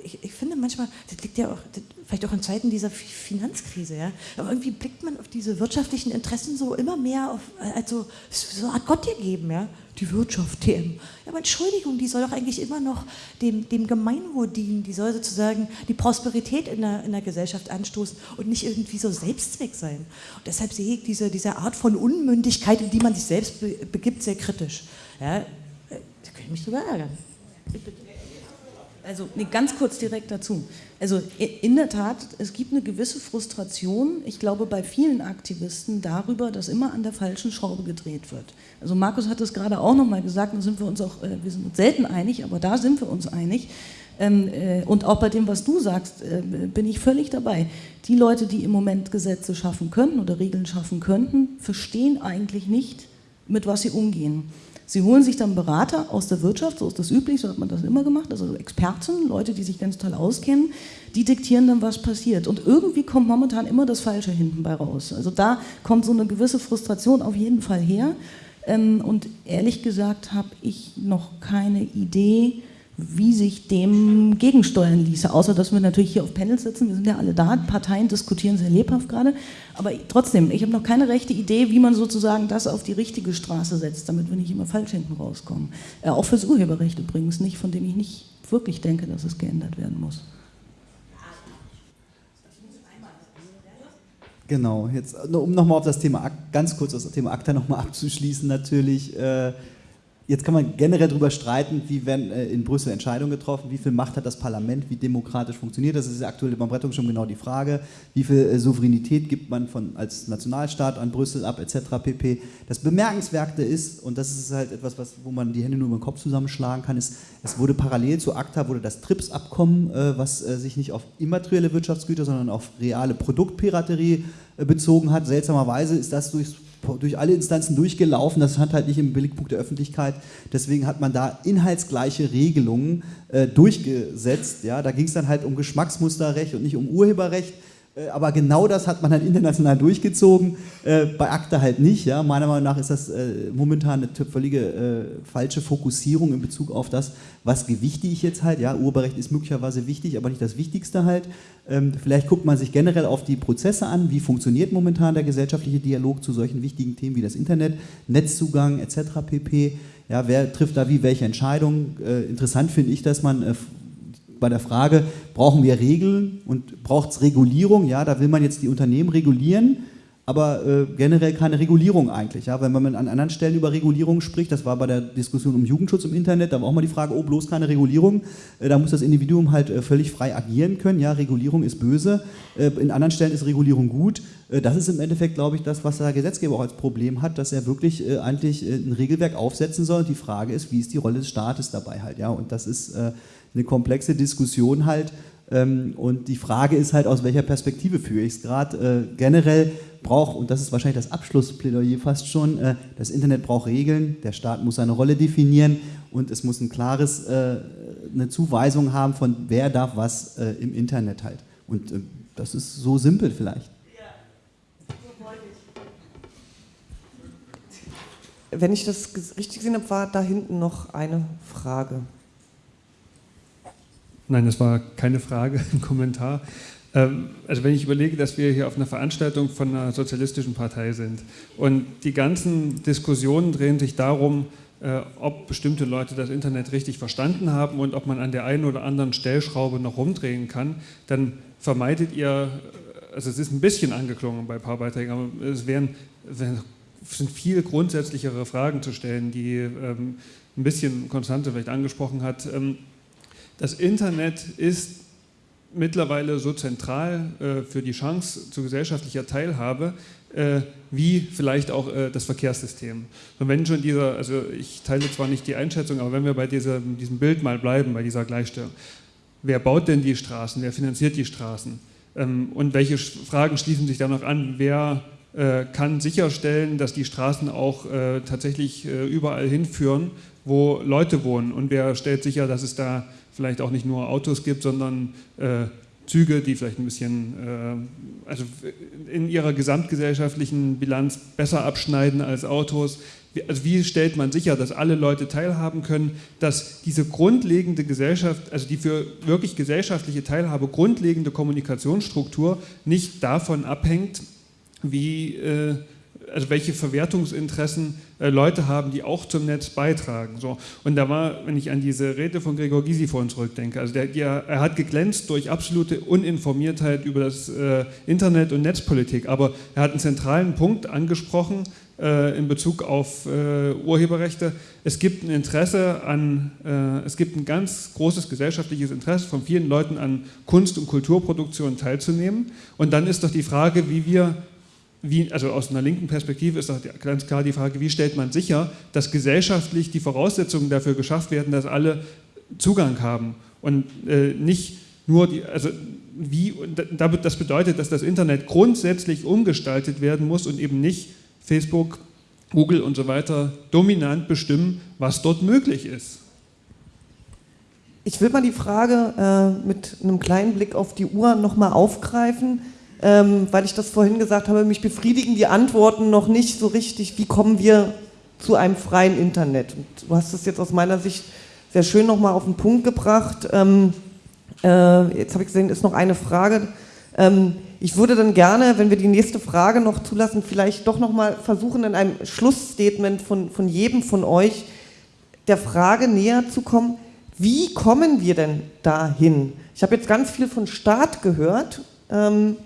ich, ich, finde manchmal, das liegt ja auch, vielleicht auch in Zeiten dieser Finanzkrise, ja, aber irgendwie blickt man auf diese wirtschaftlichen Interessen so immer mehr auf, also so eine Art Gott gegeben, ja. die Wirtschaft, TM. Ja, aber Entschuldigung, die soll doch eigentlich immer noch dem, dem Gemeinwohl dienen, die soll sozusagen die Prosperität in der, in der Gesellschaft anstoßen und nicht irgendwie so Selbstzweck sein. Und deshalb sehe ich diese, diese Art von Unmündigkeit, in die man sich selbst begibt, sehr kritisch. Ja, äh, da könnte ich mich drüber ärgern. Bitte. Also nee, ganz kurz direkt dazu. Also in der Tat, es gibt eine gewisse Frustration, ich glaube bei vielen Aktivisten darüber, dass immer an der falschen Schraube gedreht wird. Also Markus hat es gerade auch nochmal gesagt, da sind wir uns auch, äh, wir sind uns selten einig, aber da sind wir uns einig. Ähm, äh, und auch bei dem, was du sagst, äh, bin ich völlig dabei. Die Leute, die im Moment Gesetze schaffen könnten oder Regeln schaffen könnten, verstehen eigentlich nicht, mit was sie umgehen. Sie holen sich dann Berater aus der Wirtschaft, so ist das üblich, so hat man das immer gemacht, also Experten, Leute, die sich ganz toll auskennen, die diktieren dann, was passiert. Und irgendwie kommt momentan immer das Falsche hinten bei raus. Also da kommt so eine gewisse Frustration auf jeden Fall her. Ähm, und ehrlich gesagt habe ich noch keine Idee, wie sich dem gegensteuern ließe, außer dass wir natürlich hier auf Panels sitzen, wir sind ja alle da, Parteien diskutieren sehr lebhaft gerade, aber trotzdem, ich habe noch keine rechte Idee, wie man sozusagen das auf die richtige Straße setzt, damit wir nicht immer falsch hinten rauskommen. Äh, auch fürs Urheberrecht übrigens nicht, von dem ich nicht wirklich denke, dass es geändert werden muss. Genau, jetzt um nochmal auf das Thema, ganz kurz das Thema ACTA nochmal abzuschließen natürlich. Äh, Jetzt kann man generell darüber streiten, wie werden äh, in Brüssel Entscheidungen getroffen, wie viel Macht hat das Parlament, wie demokratisch funktioniert das. Das ist aktuell beim Rettung schon genau die Frage. Wie viel äh, Souveränität gibt man von, als Nationalstaat an Brüssel ab, etc. pp. Das Bemerkenswerte ist, und das ist halt etwas, was, wo man die Hände nur über den Kopf zusammenschlagen kann, ist, es wurde parallel zu ACTA wurde das TRIPS-Abkommen, äh, was sich nicht auf immaterielle Wirtschaftsgüter, sondern auf reale Produktpiraterie bezogen hat. Seltsamerweise ist das durchs durch alle Instanzen durchgelaufen, das hat halt nicht im Billigpunkt der Öffentlichkeit, deswegen hat man da inhaltsgleiche Regelungen äh, durchgesetzt. Ja? Da ging es dann halt um Geschmacksmusterrecht und nicht um Urheberrecht. Äh, aber genau das hat man dann international durchgezogen, äh, bei ACTA halt nicht. Ja? Meiner Meinung nach ist das äh, momentan eine völlige falsche Fokussierung in Bezug auf das, was gewichte ich jetzt halt. Ja? Urheberrecht ist möglicherweise wichtig, aber nicht das Wichtigste halt. Ähm, vielleicht guckt man sich generell auf die Prozesse an, wie funktioniert momentan der gesellschaftliche Dialog zu solchen wichtigen Themen wie das Internet, Netzzugang etc. pp. Ja, wer trifft da wie welche Entscheidungen? Interessant finde ich, dass man bei der Frage, brauchen wir Regeln und braucht es Regulierung? Ja, da will man jetzt die Unternehmen regulieren, aber äh, generell keine Regulierung eigentlich. Ja? Wenn man an anderen Stellen über Regulierung spricht, das war bei der Diskussion um Jugendschutz im Internet, da war auch mal die Frage, oh, bloß keine Regulierung. Äh, da muss das Individuum halt äh, völlig frei agieren können. Ja, Regulierung ist böse, äh, in anderen Stellen ist Regulierung gut. Äh, das ist im Endeffekt, glaube ich, das, was der Gesetzgeber auch als Problem hat, dass er wirklich äh, eigentlich ein Regelwerk aufsetzen soll. Und die Frage ist, wie ist die Rolle des Staates dabei halt? Ja? Und das ist eine komplexe Diskussion halt. Ähm, und die Frage ist halt, aus welcher Perspektive führe ich es gerade. Äh, generell braucht, und das ist wahrscheinlich das Abschlussplädoyer fast schon, äh, das Internet braucht Regeln, der Staat muss seine Rolle definieren und es muss ein klares, äh, eine Zuweisung haben von wer darf was im Internet halt. Und das ist so simpel vielleicht. Wenn ich das richtig gesehen habe, war da hinten noch eine Frage. Nein, das war keine Frage, *laughs* ein Kommentar. Ähm, also wenn ich überlege, dass wir hier auf einer Veranstaltung von einer sozialistischen Partei sind und die ganzen Diskussionen drehen sich darum, äh, ob bestimmte Leute das Internet richtig verstanden haben und ob man an der einen oder anderen Stellschraube noch rumdrehen kann, dann vermeidet ihr, also es ist ein bisschen angeklungen bei ein paar Beiträgen, aber es wären, sind viel grundsätzlichere Fragen zu stellen, die ähm, ein bisschen Konstante vielleicht angesprochen hat. Das Internet ist mittlerweile so zentral äh, für die Chance zu gesellschaftlicher Teilhabe, äh, wie vielleicht auch äh, das Verkehrssystem. Und wenn schon dieser, also ich teile zwar nicht die Einschätzung, aber wenn wir bei dieser, diesem Bild mal bleiben, bei dieser Gleichstellung, wer baut denn die Straßen, wer finanziert die Straßen? Ähm, und welche Fragen schließen sich da noch an, wer äh, kann sicherstellen, dass die Straßen auch äh, tatsächlich äh, überall hinführen, wo Leute wohnen? Und wer stellt sicher, dass es da vielleicht auch nicht nur Autos gibt, sondern äh, Züge, die vielleicht ein bisschen, äh, also in ihrer gesamtgesellschaftlichen Bilanz besser abschneiden als Autos. Also wie stellt man sicher, dass alle Leute teilhaben können, dass diese grundlegende Gesellschaft, also die für wirklich gesellschaftliche Teilhabe grundlegende Kommunikationsstruktur nicht davon abhängt, wie äh, also welche Verwertungsinteressen äh, Leute haben, die auch zum Netz beitragen. So. Und da war, wenn ich an diese Rede von Gregor Gysi vorhin zurückdenke, also der, der, er hat geglänzt durch absolute Uninformiertheit über das äh, Internet und Netzpolitik, aber er hat einen zentralen Punkt angesprochen, äh, in Bezug auf äh, Urheberrechte. Es gibt ein Interesse an, äh, es gibt ein ganz großes gesellschaftliches Interesse von vielen Leuten an Kunst- und Kulturproduktion teilzunehmen. Und dann ist doch die Frage, wie wir wie, also aus einer linken Perspektive ist ganz klar die Frage, wie stellt man sicher, dass gesellschaftlich die Voraussetzungen dafür geschafft werden, dass alle Zugang haben und äh, nicht nur die, also wie, das bedeutet, dass das Internet grundsätzlich umgestaltet werden muss und eben nicht Facebook, Google und so weiter dominant bestimmen, was dort möglich ist. Ich will mal die Frage äh, mit einem kleinen Blick auf die Uhr nochmal aufgreifen, ähm, weil ich das vorhin gesagt habe, mich befriedigen die Antworten noch nicht so richtig, wie kommen wir zu einem freien Internet. Und du hast es jetzt aus meiner Sicht sehr schön nochmal auf den Punkt gebracht. Ähm, äh, jetzt habe ich gesehen, ist noch eine Frage. Ähm, ich würde dann gerne, wenn wir die nächste Frage noch zulassen, vielleicht doch nochmal versuchen, in einem Schlussstatement von, von jedem von euch der Frage näher zu kommen, wie kommen wir denn dahin? Ich habe jetzt ganz viel von Staat gehört. Ähm,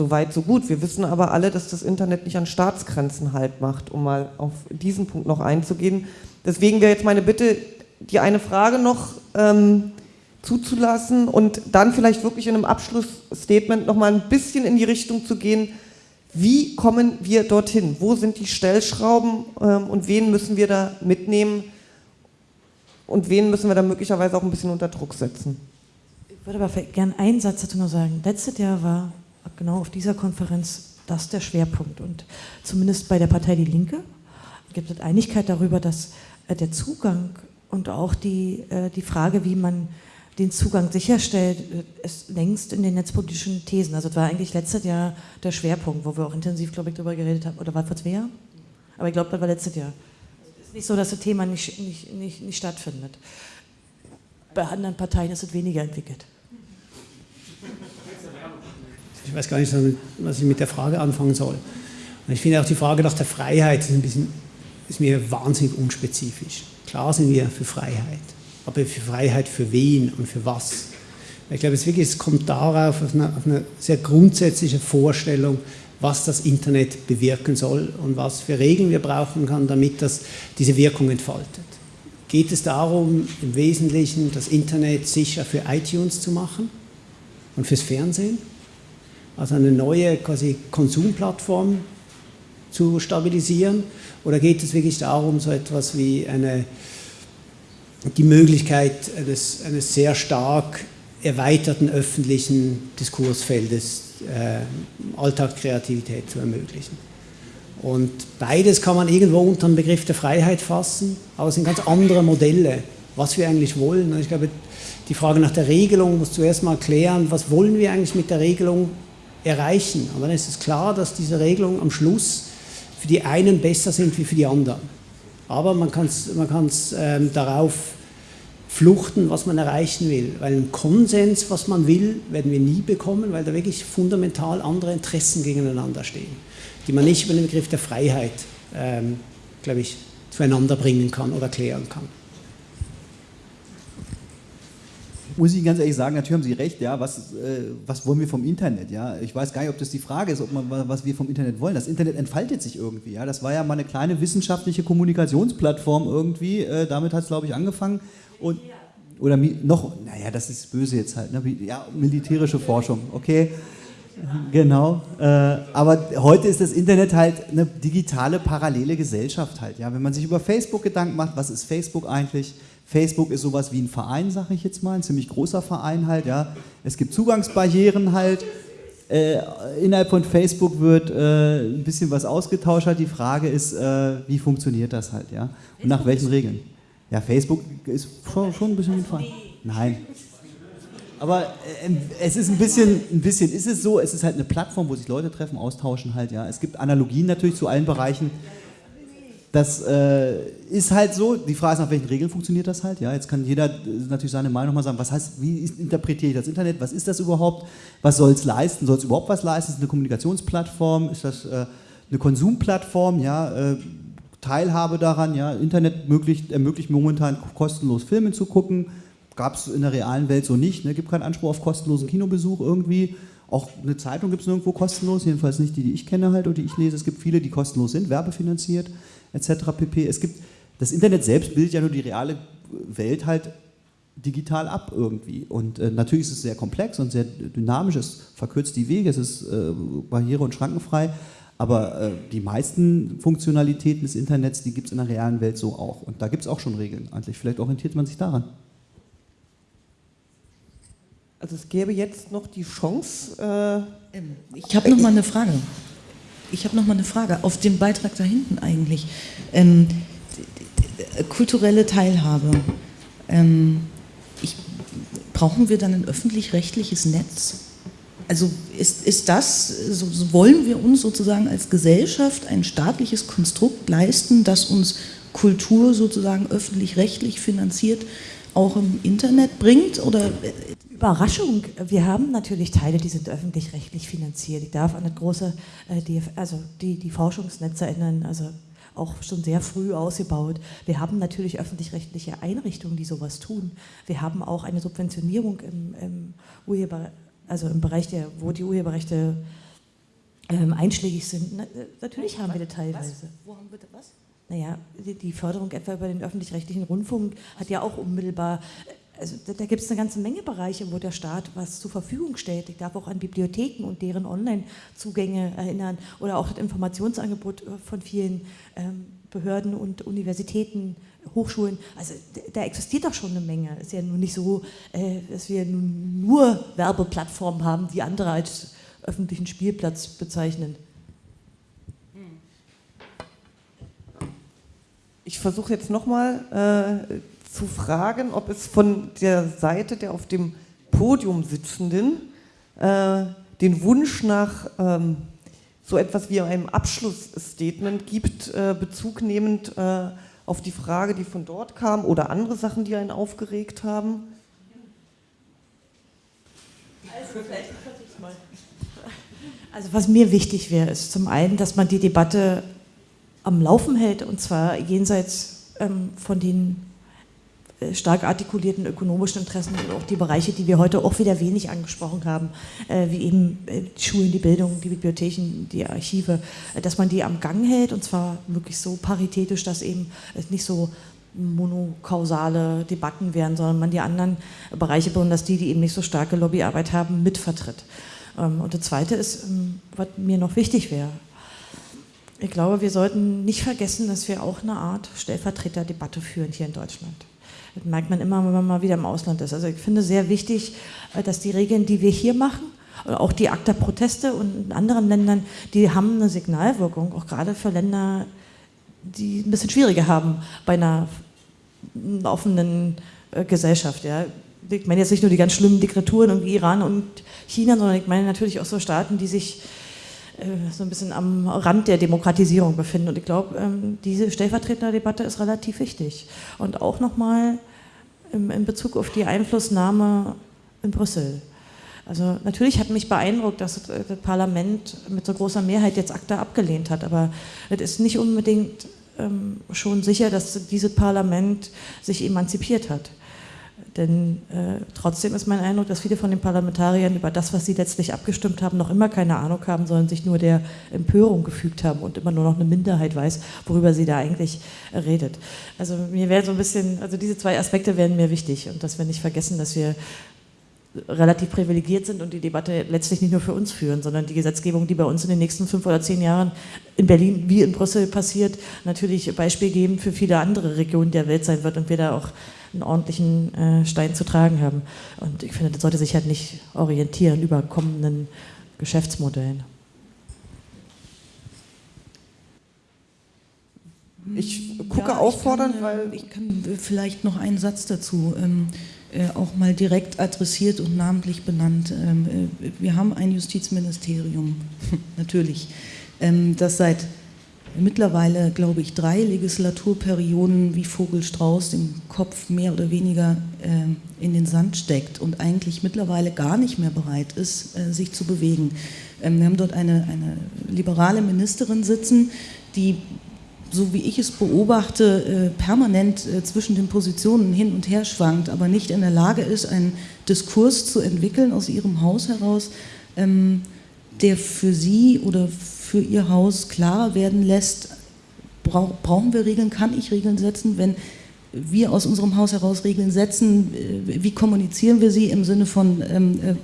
so weit, so gut. Wir wissen aber alle, dass das Internet nicht an Staatsgrenzen halt macht, um mal auf diesen Punkt noch einzugehen. Deswegen wäre jetzt meine Bitte, die eine Frage noch ähm, zuzulassen und dann vielleicht wirklich in einem Abschlussstatement nochmal ein bisschen in die Richtung zu gehen, wie kommen wir dorthin? Wo sind die Stellschrauben ähm, und wen müssen wir da mitnehmen und wen müssen wir da möglicherweise auch ein bisschen unter Druck setzen? Ich würde aber gerne einen Satz dazu noch sagen. Letztes Jahr war genau auf dieser Konferenz das der Schwerpunkt und zumindest bei der Partei Die Linke gibt es Einigkeit darüber, dass äh, der Zugang und auch die, äh, die Frage, wie man den Zugang sicherstellt, ist längst in den netzpolitischen Thesen. Also das war eigentlich letztes Jahr der Schwerpunkt, wo wir auch intensiv, glaube ich, darüber geredet haben. Oder war vor zwei Jahren? Aber ich glaube, das war letztes Jahr. Es ist nicht so, dass das Thema nicht, nicht, nicht, nicht stattfindet. Bei anderen Parteien ist es weniger entwickelt. Ich weiß gar nicht, was ich mit der Frage anfangen soll. Und ich finde auch die Frage nach der Freiheit ist, ein bisschen, ist mir wahnsinnig unspezifisch. Klar sind wir für Freiheit aber für Freiheit für wen und für was. Ich glaube, es, wirklich, es kommt darauf, auf eine, auf eine sehr grundsätzliche Vorstellung, was das Internet bewirken soll und was für Regeln wir brauchen kann, damit das diese Wirkung entfaltet. Geht es darum, im Wesentlichen das Internet sicher für iTunes zu machen und fürs Fernsehen? Also eine neue quasi Konsumplattform zu stabilisieren? Oder geht es wirklich darum, so etwas wie eine die Möglichkeit eines, eines sehr stark erweiterten öffentlichen Diskursfeldes äh, Alltagskreativität zu ermöglichen. Und beides kann man irgendwo unter den Begriff der Freiheit fassen, aber es sind ganz andere Modelle, was wir eigentlich wollen. Und ich glaube, die Frage nach der Regelung muss zuerst mal klären, was wollen wir eigentlich mit der Regelung erreichen. Und dann ist es klar, dass diese Regelungen am Schluss für die einen besser sind wie für die anderen. Aber man kann es man ähm, darauf fluchten, was man erreichen will. Weil einen Konsens, was man will, werden wir nie bekommen, weil da wirklich fundamental andere Interessen gegeneinander stehen, die man nicht über den Begriff der Freiheit, ähm, glaube ich, zueinander bringen kann oder klären kann. Muss ich ganz ehrlich sagen, natürlich haben Sie recht, ja, was, äh, was wollen wir vom Internet, ja? Ich weiß gar nicht, ob das die Frage ist, ob man, was wir vom Internet wollen. Das Internet entfaltet sich irgendwie, ja. Das war ja mal eine kleine wissenschaftliche Kommunikationsplattform irgendwie, äh, damit hat es, glaube ich, angefangen. Und, oder noch, naja, das ist böse jetzt halt, ne? ja, militärische Forschung, okay. Genau, äh, aber heute ist das Internet halt eine digitale parallele Gesellschaft halt. Ja, wenn man sich über Facebook Gedanken macht, was ist Facebook eigentlich? Facebook ist sowas wie ein Verein, sage ich jetzt mal, ein ziemlich großer Verein halt. Ja, es gibt Zugangsbarrieren halt. Äh, innerhalb von Facebook wird äh, ein bisschen was ausgetauscht. Halt. Die Frage ist, äh, wie funktioniert das halt, ja? Und nach welchen Regeln? Ja, Facebook ist schon, schon ein bisschen wie ein Verein. Nein. Aber äh, es ist ein bisschen, ein bisschen ist es so, es ist halt eine Plattform, wo sich Leute treffen, austauschen halt, ja. Es gibt Analogien natürlich zu allen Bereichen. Das äh, ist halt so, die Frage ist, nach welchen Regeln funktioniert das halt, ja. Jetzt kann jeder äh, natürlich seine Meinung mal sagen, was heißt, wie interpretiere ich das Internet, was ist das überhaupt, was soll es leisten, soll es überhaupt was leisten, ist es eine Kommunikationsplattform, ist das... Äh, eine Konsumplattform, ja, äh, Teilhabe daran, ja, Internet ermöglicht, ermöglicht momentan kostenlos Filme zu gucken, gab es in der realen Welt so nicht, ne? gibt keinen Anspruch auf kostenlosen Kinobesuch irgendwie, auch eine Zeitung gibt es nirgendwo kostenlos, jedenfalls nicht die, die ich kenne halt oder die ich lese, es gibt viele, die kostenlos sind, werbefinanziert etc. pp. Es gibt, das Internet selbst bildet ja nur die reale Welt halt digital ab irgendwie. Und äh, natürlich ist es sehr komplex und sehr dynamisch, es verkürzt die Wege, es ist äh, barriere- und schrankenfrei, aber äh, die meisten Funktionalitäten des Internets, die gibt es in der realen Welt so auch. Und da gibt es auch schon Regeln eigentlich. Vielleicht orientiert man sich daran. Also es gäbe jetzt noch die Chance. Äh ähm, ich habe noch mal eine Frage. Ich habe noch mal eine Frage auf dem Beitrag da hinten eigentlich. Ähm, kulturelle Teilhabe. Ähm, ich, brauchen wir dann ein öffentlich-rechtliches Netz? Also ist, ist das, so, wollen wir uns sozusagen als Gesellschaft ein staatliches Konstrukt leisten, das uns Kultur sozusagen öffentlich-rechtlich finanziert auch im Internet bringt? Oder Überraschung, wir haben natürlich Teile, die sind öffentlich-rechtlich finanziert. Ich darf an das große, äh, die, also die, die Forschungsnetze erinnern, also auch schon sehr früh ausgebaut. Wir haben natürlich öffentlich-rechtliche Einrichtungen, die sowas tun. Wir haben auch eine Subventionierung im, im Urheber, also im Bereich der, wo die Urheberrechte ähm, einschlägig sind. Na, äh, natürlich haben wir das teilweise. Was? Wo haben wir das was? Naja, die, die Förderung etwa über den öffentlich-rechtlichen Rundfunk hat ja auch unmittelbar also da, da gibt es eine ganze Menge Bereiche, wo der Staat was zur Verfügung stellt. Ich darf auch an Bibliotheken und deren Online-Zugänge erinnern oder auch das Informationsangebot äh, von vielen ähm, Behörden und Universitäten, Hochschulen. Also da existiert doch schon eine Menge. Es ist ja nun nicht so, äh, dass wir nur Werbeplattformen haben, die andere als öffentlichen Spielplatz bezeichnen. Ich versuche jetzt nochmal äh, zu fragen, ob es von der Seite der auf dem Podium Sitzenden äh, den Wunsch nach ähm, so etwas wie einem Abschlussstatement gibt, äh, bezugnehmend äh, auf die Frage, die von dort kam oder andere Sachen, die einen aufgeregt haben. Also, also was mir wichtig wäre, ist zum einen, dass man die Debatte am Laufen hält und zwar jenseits ähm, von den stark artikulierten ökonomischen Interessen und auch die Bereiche, die wir heute auch wieder wenig angesprochen haben, äh, wie eben äh, die Schulen, die Bildung, die Bibliotheken, die Archive, dass man die am Gang hält und zwar wirklich so paritätisch, dass eben nicht so monokausale Debatten werden, sondern man die anderen Bereiche, besonders die, die eben nicht so starke Lobbyarbeit haben, mitvertritt. Ähm, und das Zweite ist, ähm, was mir noch wichtig wäre, ich glaube, wir sollten nicht vergessen, dass wir auch eine Art Stellvertreterdebatte führen hier in Deutschland. Das merkt man immer, wenn man mal wieder im Ausland ist. Also ich finde sehr wichtig, äh, dass die Regeln, die wir hier machen, auch die ACTA-Proteste und in anderen Ländern, die haben eine Signalwirkung, auch gerade für Länder, die ein bisschen schwieriger haben bei einer offenen äh, Gesellschaft. Ja. Ich meine jetzt nicht nur die ganz schlimmen Diktaturen wie Iran und China, sondern ich meine natürlich auch so Staaten, die sich äh, so ein bisschen am Rand der Demokratisierung befinden. Und ich glaube, ähm, diese Stellvertreterdebatte ist relativ wichtig. Und auch nochmal in Bezug auf die Einflussnahme in Brüssel. Also natürlich hat mich beeindruckt, dass das Parlament mit so großer Mehrheit jetzt ACTA abgelehnt hat, aber es ist nicht unbedingt ähm, schon sicher, dass dieses Parlament sich emanzipiert hat. Denn äh, trotzdem ist mein Eindruck, dass viele von den Parlamentariern über das, was sie letztlich abgestimmt haben, noch immer keine Ahnung haben, sondern sich nur der Empörung gefügt haben und immer nur noch eine Minderheit weiß, worüber sie da eigentlich redet. Also mir wäre so ein bisschen, also diese zwei Aspekte wären mir wichtig und dass wir nicht vergessen, dass wir relativ privilegiert sind und die Debatte letztlich nicht nur für uns führen, sondern die Gesetzgebung, die bei uns in den nächsten fünf oder zehn Jahren in Berlin wie in Brüssel passiert, natürlich Beispiel geben für viele andere Regionen der Welt sein wird und wir da auch einen ordentlichen äh, Stein zu tragen haben. Und ich finde, das sollte sich halt nicht orientieren über kommenden Geschäftsmodellen. Ich gucke ja, auffordernd, ich kann, weil. Ich kann vielleicht noch einen Satz dazu. Ähm, äh, auch mal direkt adressiert und namentlich benannt. Ähm, äh, wir haben ein Justizministerium, *laughs* natürlich, ähm, das seit mittlerweile, glaube ich, drei Legislaturperioden wie Vogelstrauß den Kopf mehr oder weniger äh, in den Sand steckt und eigentlich mittlerweile gar nicht mehr bereit ist, äh, sich zu bewegen. Ähm, wir haben dort eine, eine liberale Ministerin sitzen, die so wie ich es beobachte, äh, permanent äh, zwischen den Positionen hin und her schwankt, aber nicht in der Lage ist, einen Diskurs zu entwickeln aus ihrem Haus heraus, ähm, der für sie oder für ihr Haus klarer werden lässt, brauchen wir Regeln, kann ich Regeln setzen, wenn wir aus unserem Haus heraus Regeln setzen, äh, wie kommunizieren wir sie im Sinne von, ähm, äh,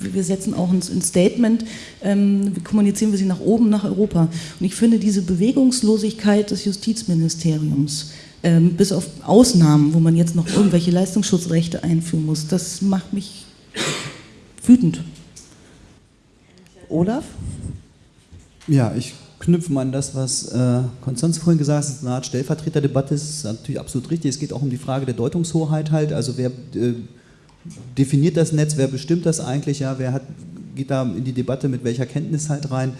wir setzen auch ein, Statement, ähm, wie kommunizieren wir sie nach oben, nach Europa. Und ich finde diese Bewegungslosigkeit des Justizministeriums, ähm, bis auf Ausnahmen, wo man jetzt noch irgendwelche Leistungsschutzrechte einführen muss, das macht mich wütend. Olaf? Ja, ich knüpfe mal an das, was äh, Konstanz vorhin gesagt hat, eine Art Stellvertreterdebatte. Ist natürlich absolut richtig. Es geht auch um die Frage der Deutungshoheit halt, also wer äh, definiert das Netz, wer bestimmt das eigentlich, ja, wer hat, geht da in die Debatte? Mit welcher Kenntnis halt rein.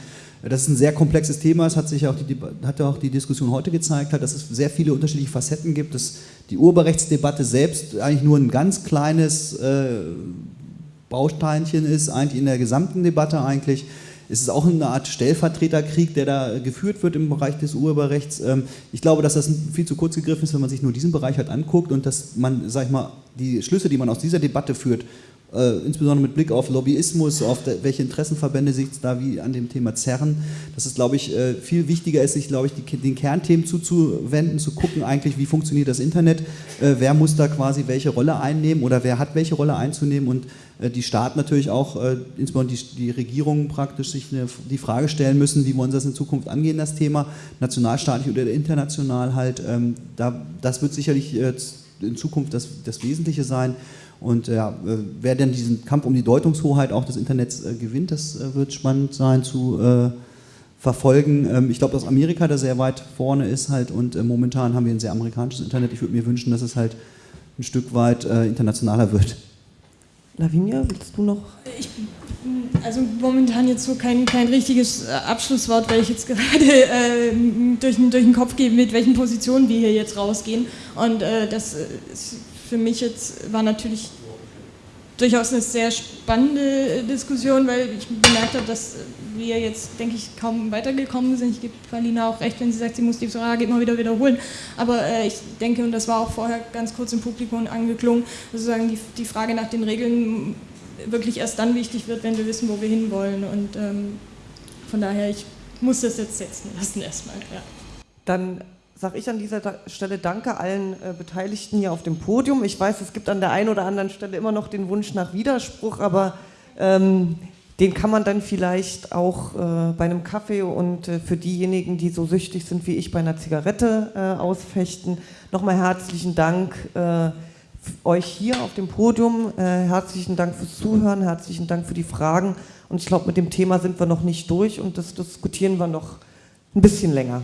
Das ist ein sehr komplexes Thema, es hat sich auch die, hat auch die Diskussion heute gezeigt, halt, dass es sehr viele unterschiedliche Facetten gibt, dass die Urheberrechtsdebatte selbst eigentlich nur ein ganz kleines äh, Bausteinchen ist, eigentlich in der gesamten Debatte eigentlich es ist auch eine Art Stellvertreterkrieg, der da geführt wird im Bereich des Urheberrechts. Ähm, ich glaube, dass das viel zu kurz gegriffen ist, wenn man sich nur diesen Bereich halt anguckt und dass man, sag ich mal, die Schlüsse, die man aus dieser Debatte führt, äh, insbesondere mit Blick auf Lobbyismus, auf der, welche Interessenverbände sich da wie an dem Thema zerren, dass es, glaube ich, äh, viel wichtiger ist, sich, glaube ich, die, den Kernthemen zuzuwenden, zu gucken eigentlich, wie funktioniert das Internet, äh, wer muss da quasi welche Rolle einnehmen oder wer hat welche Rolle einzunehmen und äh, die Staaten natürlich auch, insbesondere die, die Regierungen praktisch sich eine, die Frage stellen müssen, wie wollen sie das in Zukunft angehen, das Thema, nationalstaatlich oder international halt. Ähm, da, das wird sicherlich in Zukunft das, das Wesentliche sein. Und ja, wer denn diesen Kampf um die Deutungshoheit auch des Internets gewinnt, das wird spannend sein zu verfolgen. Ähm, ich glaube, dass Amerika da sehr weit vorne ist halt und momentan haben wir ein sehr amerikanisches Internet. Ich würde mir wünschen, dass es halt ein Stück weit internationaler wird. Lavinia, willst du noch? Ich, also momentan jetzt so kein, kein richtiges äh, Abschlusswort, weil ich jetzt *laughs* gerade äh, durch, durch den Kopf gehe, mit welchen Positionen wir hier jetzt rausgehen. Und äh, das ist für mich jetzt war natürlich durchaus eine sehr spannende Diskussion, weil ich bemerkt habe, dass wir jetzt, denke ich, kaum weitergekommen sind. Ich gebe Palina auch recht, wenn sie sagt, sie muss die Frage immer wieder wiederholen. Aber äh, ich denke, und das war auch vorher ganz kurz im Publikum angeklungen, sozusagen die, die Frage nach den Regeln wirklich erst dann wichtig wird, wenn wir wissen, wo wir hinwollen. Und ähm, von daher, ich muss das jetzt setzen lassen erstmal. Ja. Dann sage ich an dieser Stelle Danke allen äh, Beteiligten hier auf dem Podium. Ich weiß, es gibt an der einen oder anderen Stelle immer noch den Wunsch nach Widerspruch, aber ähm, den kann man dann vielleicht auch äh, bei einem Kaffee und äh, für diejenigen, die so süchtig sind wie ich, bei einer Zigarette äh, ausfechten. Nochmal herzlichen Dank äh, euch hier auf dem Podium. Äh, herzlichen Dank fürs Zuhören, herzlichen Dank für die Fragen. Und ich glaube, mit dem Thema sind wir noch nicht durch und das diskutieren wir noch ein bisschen länger.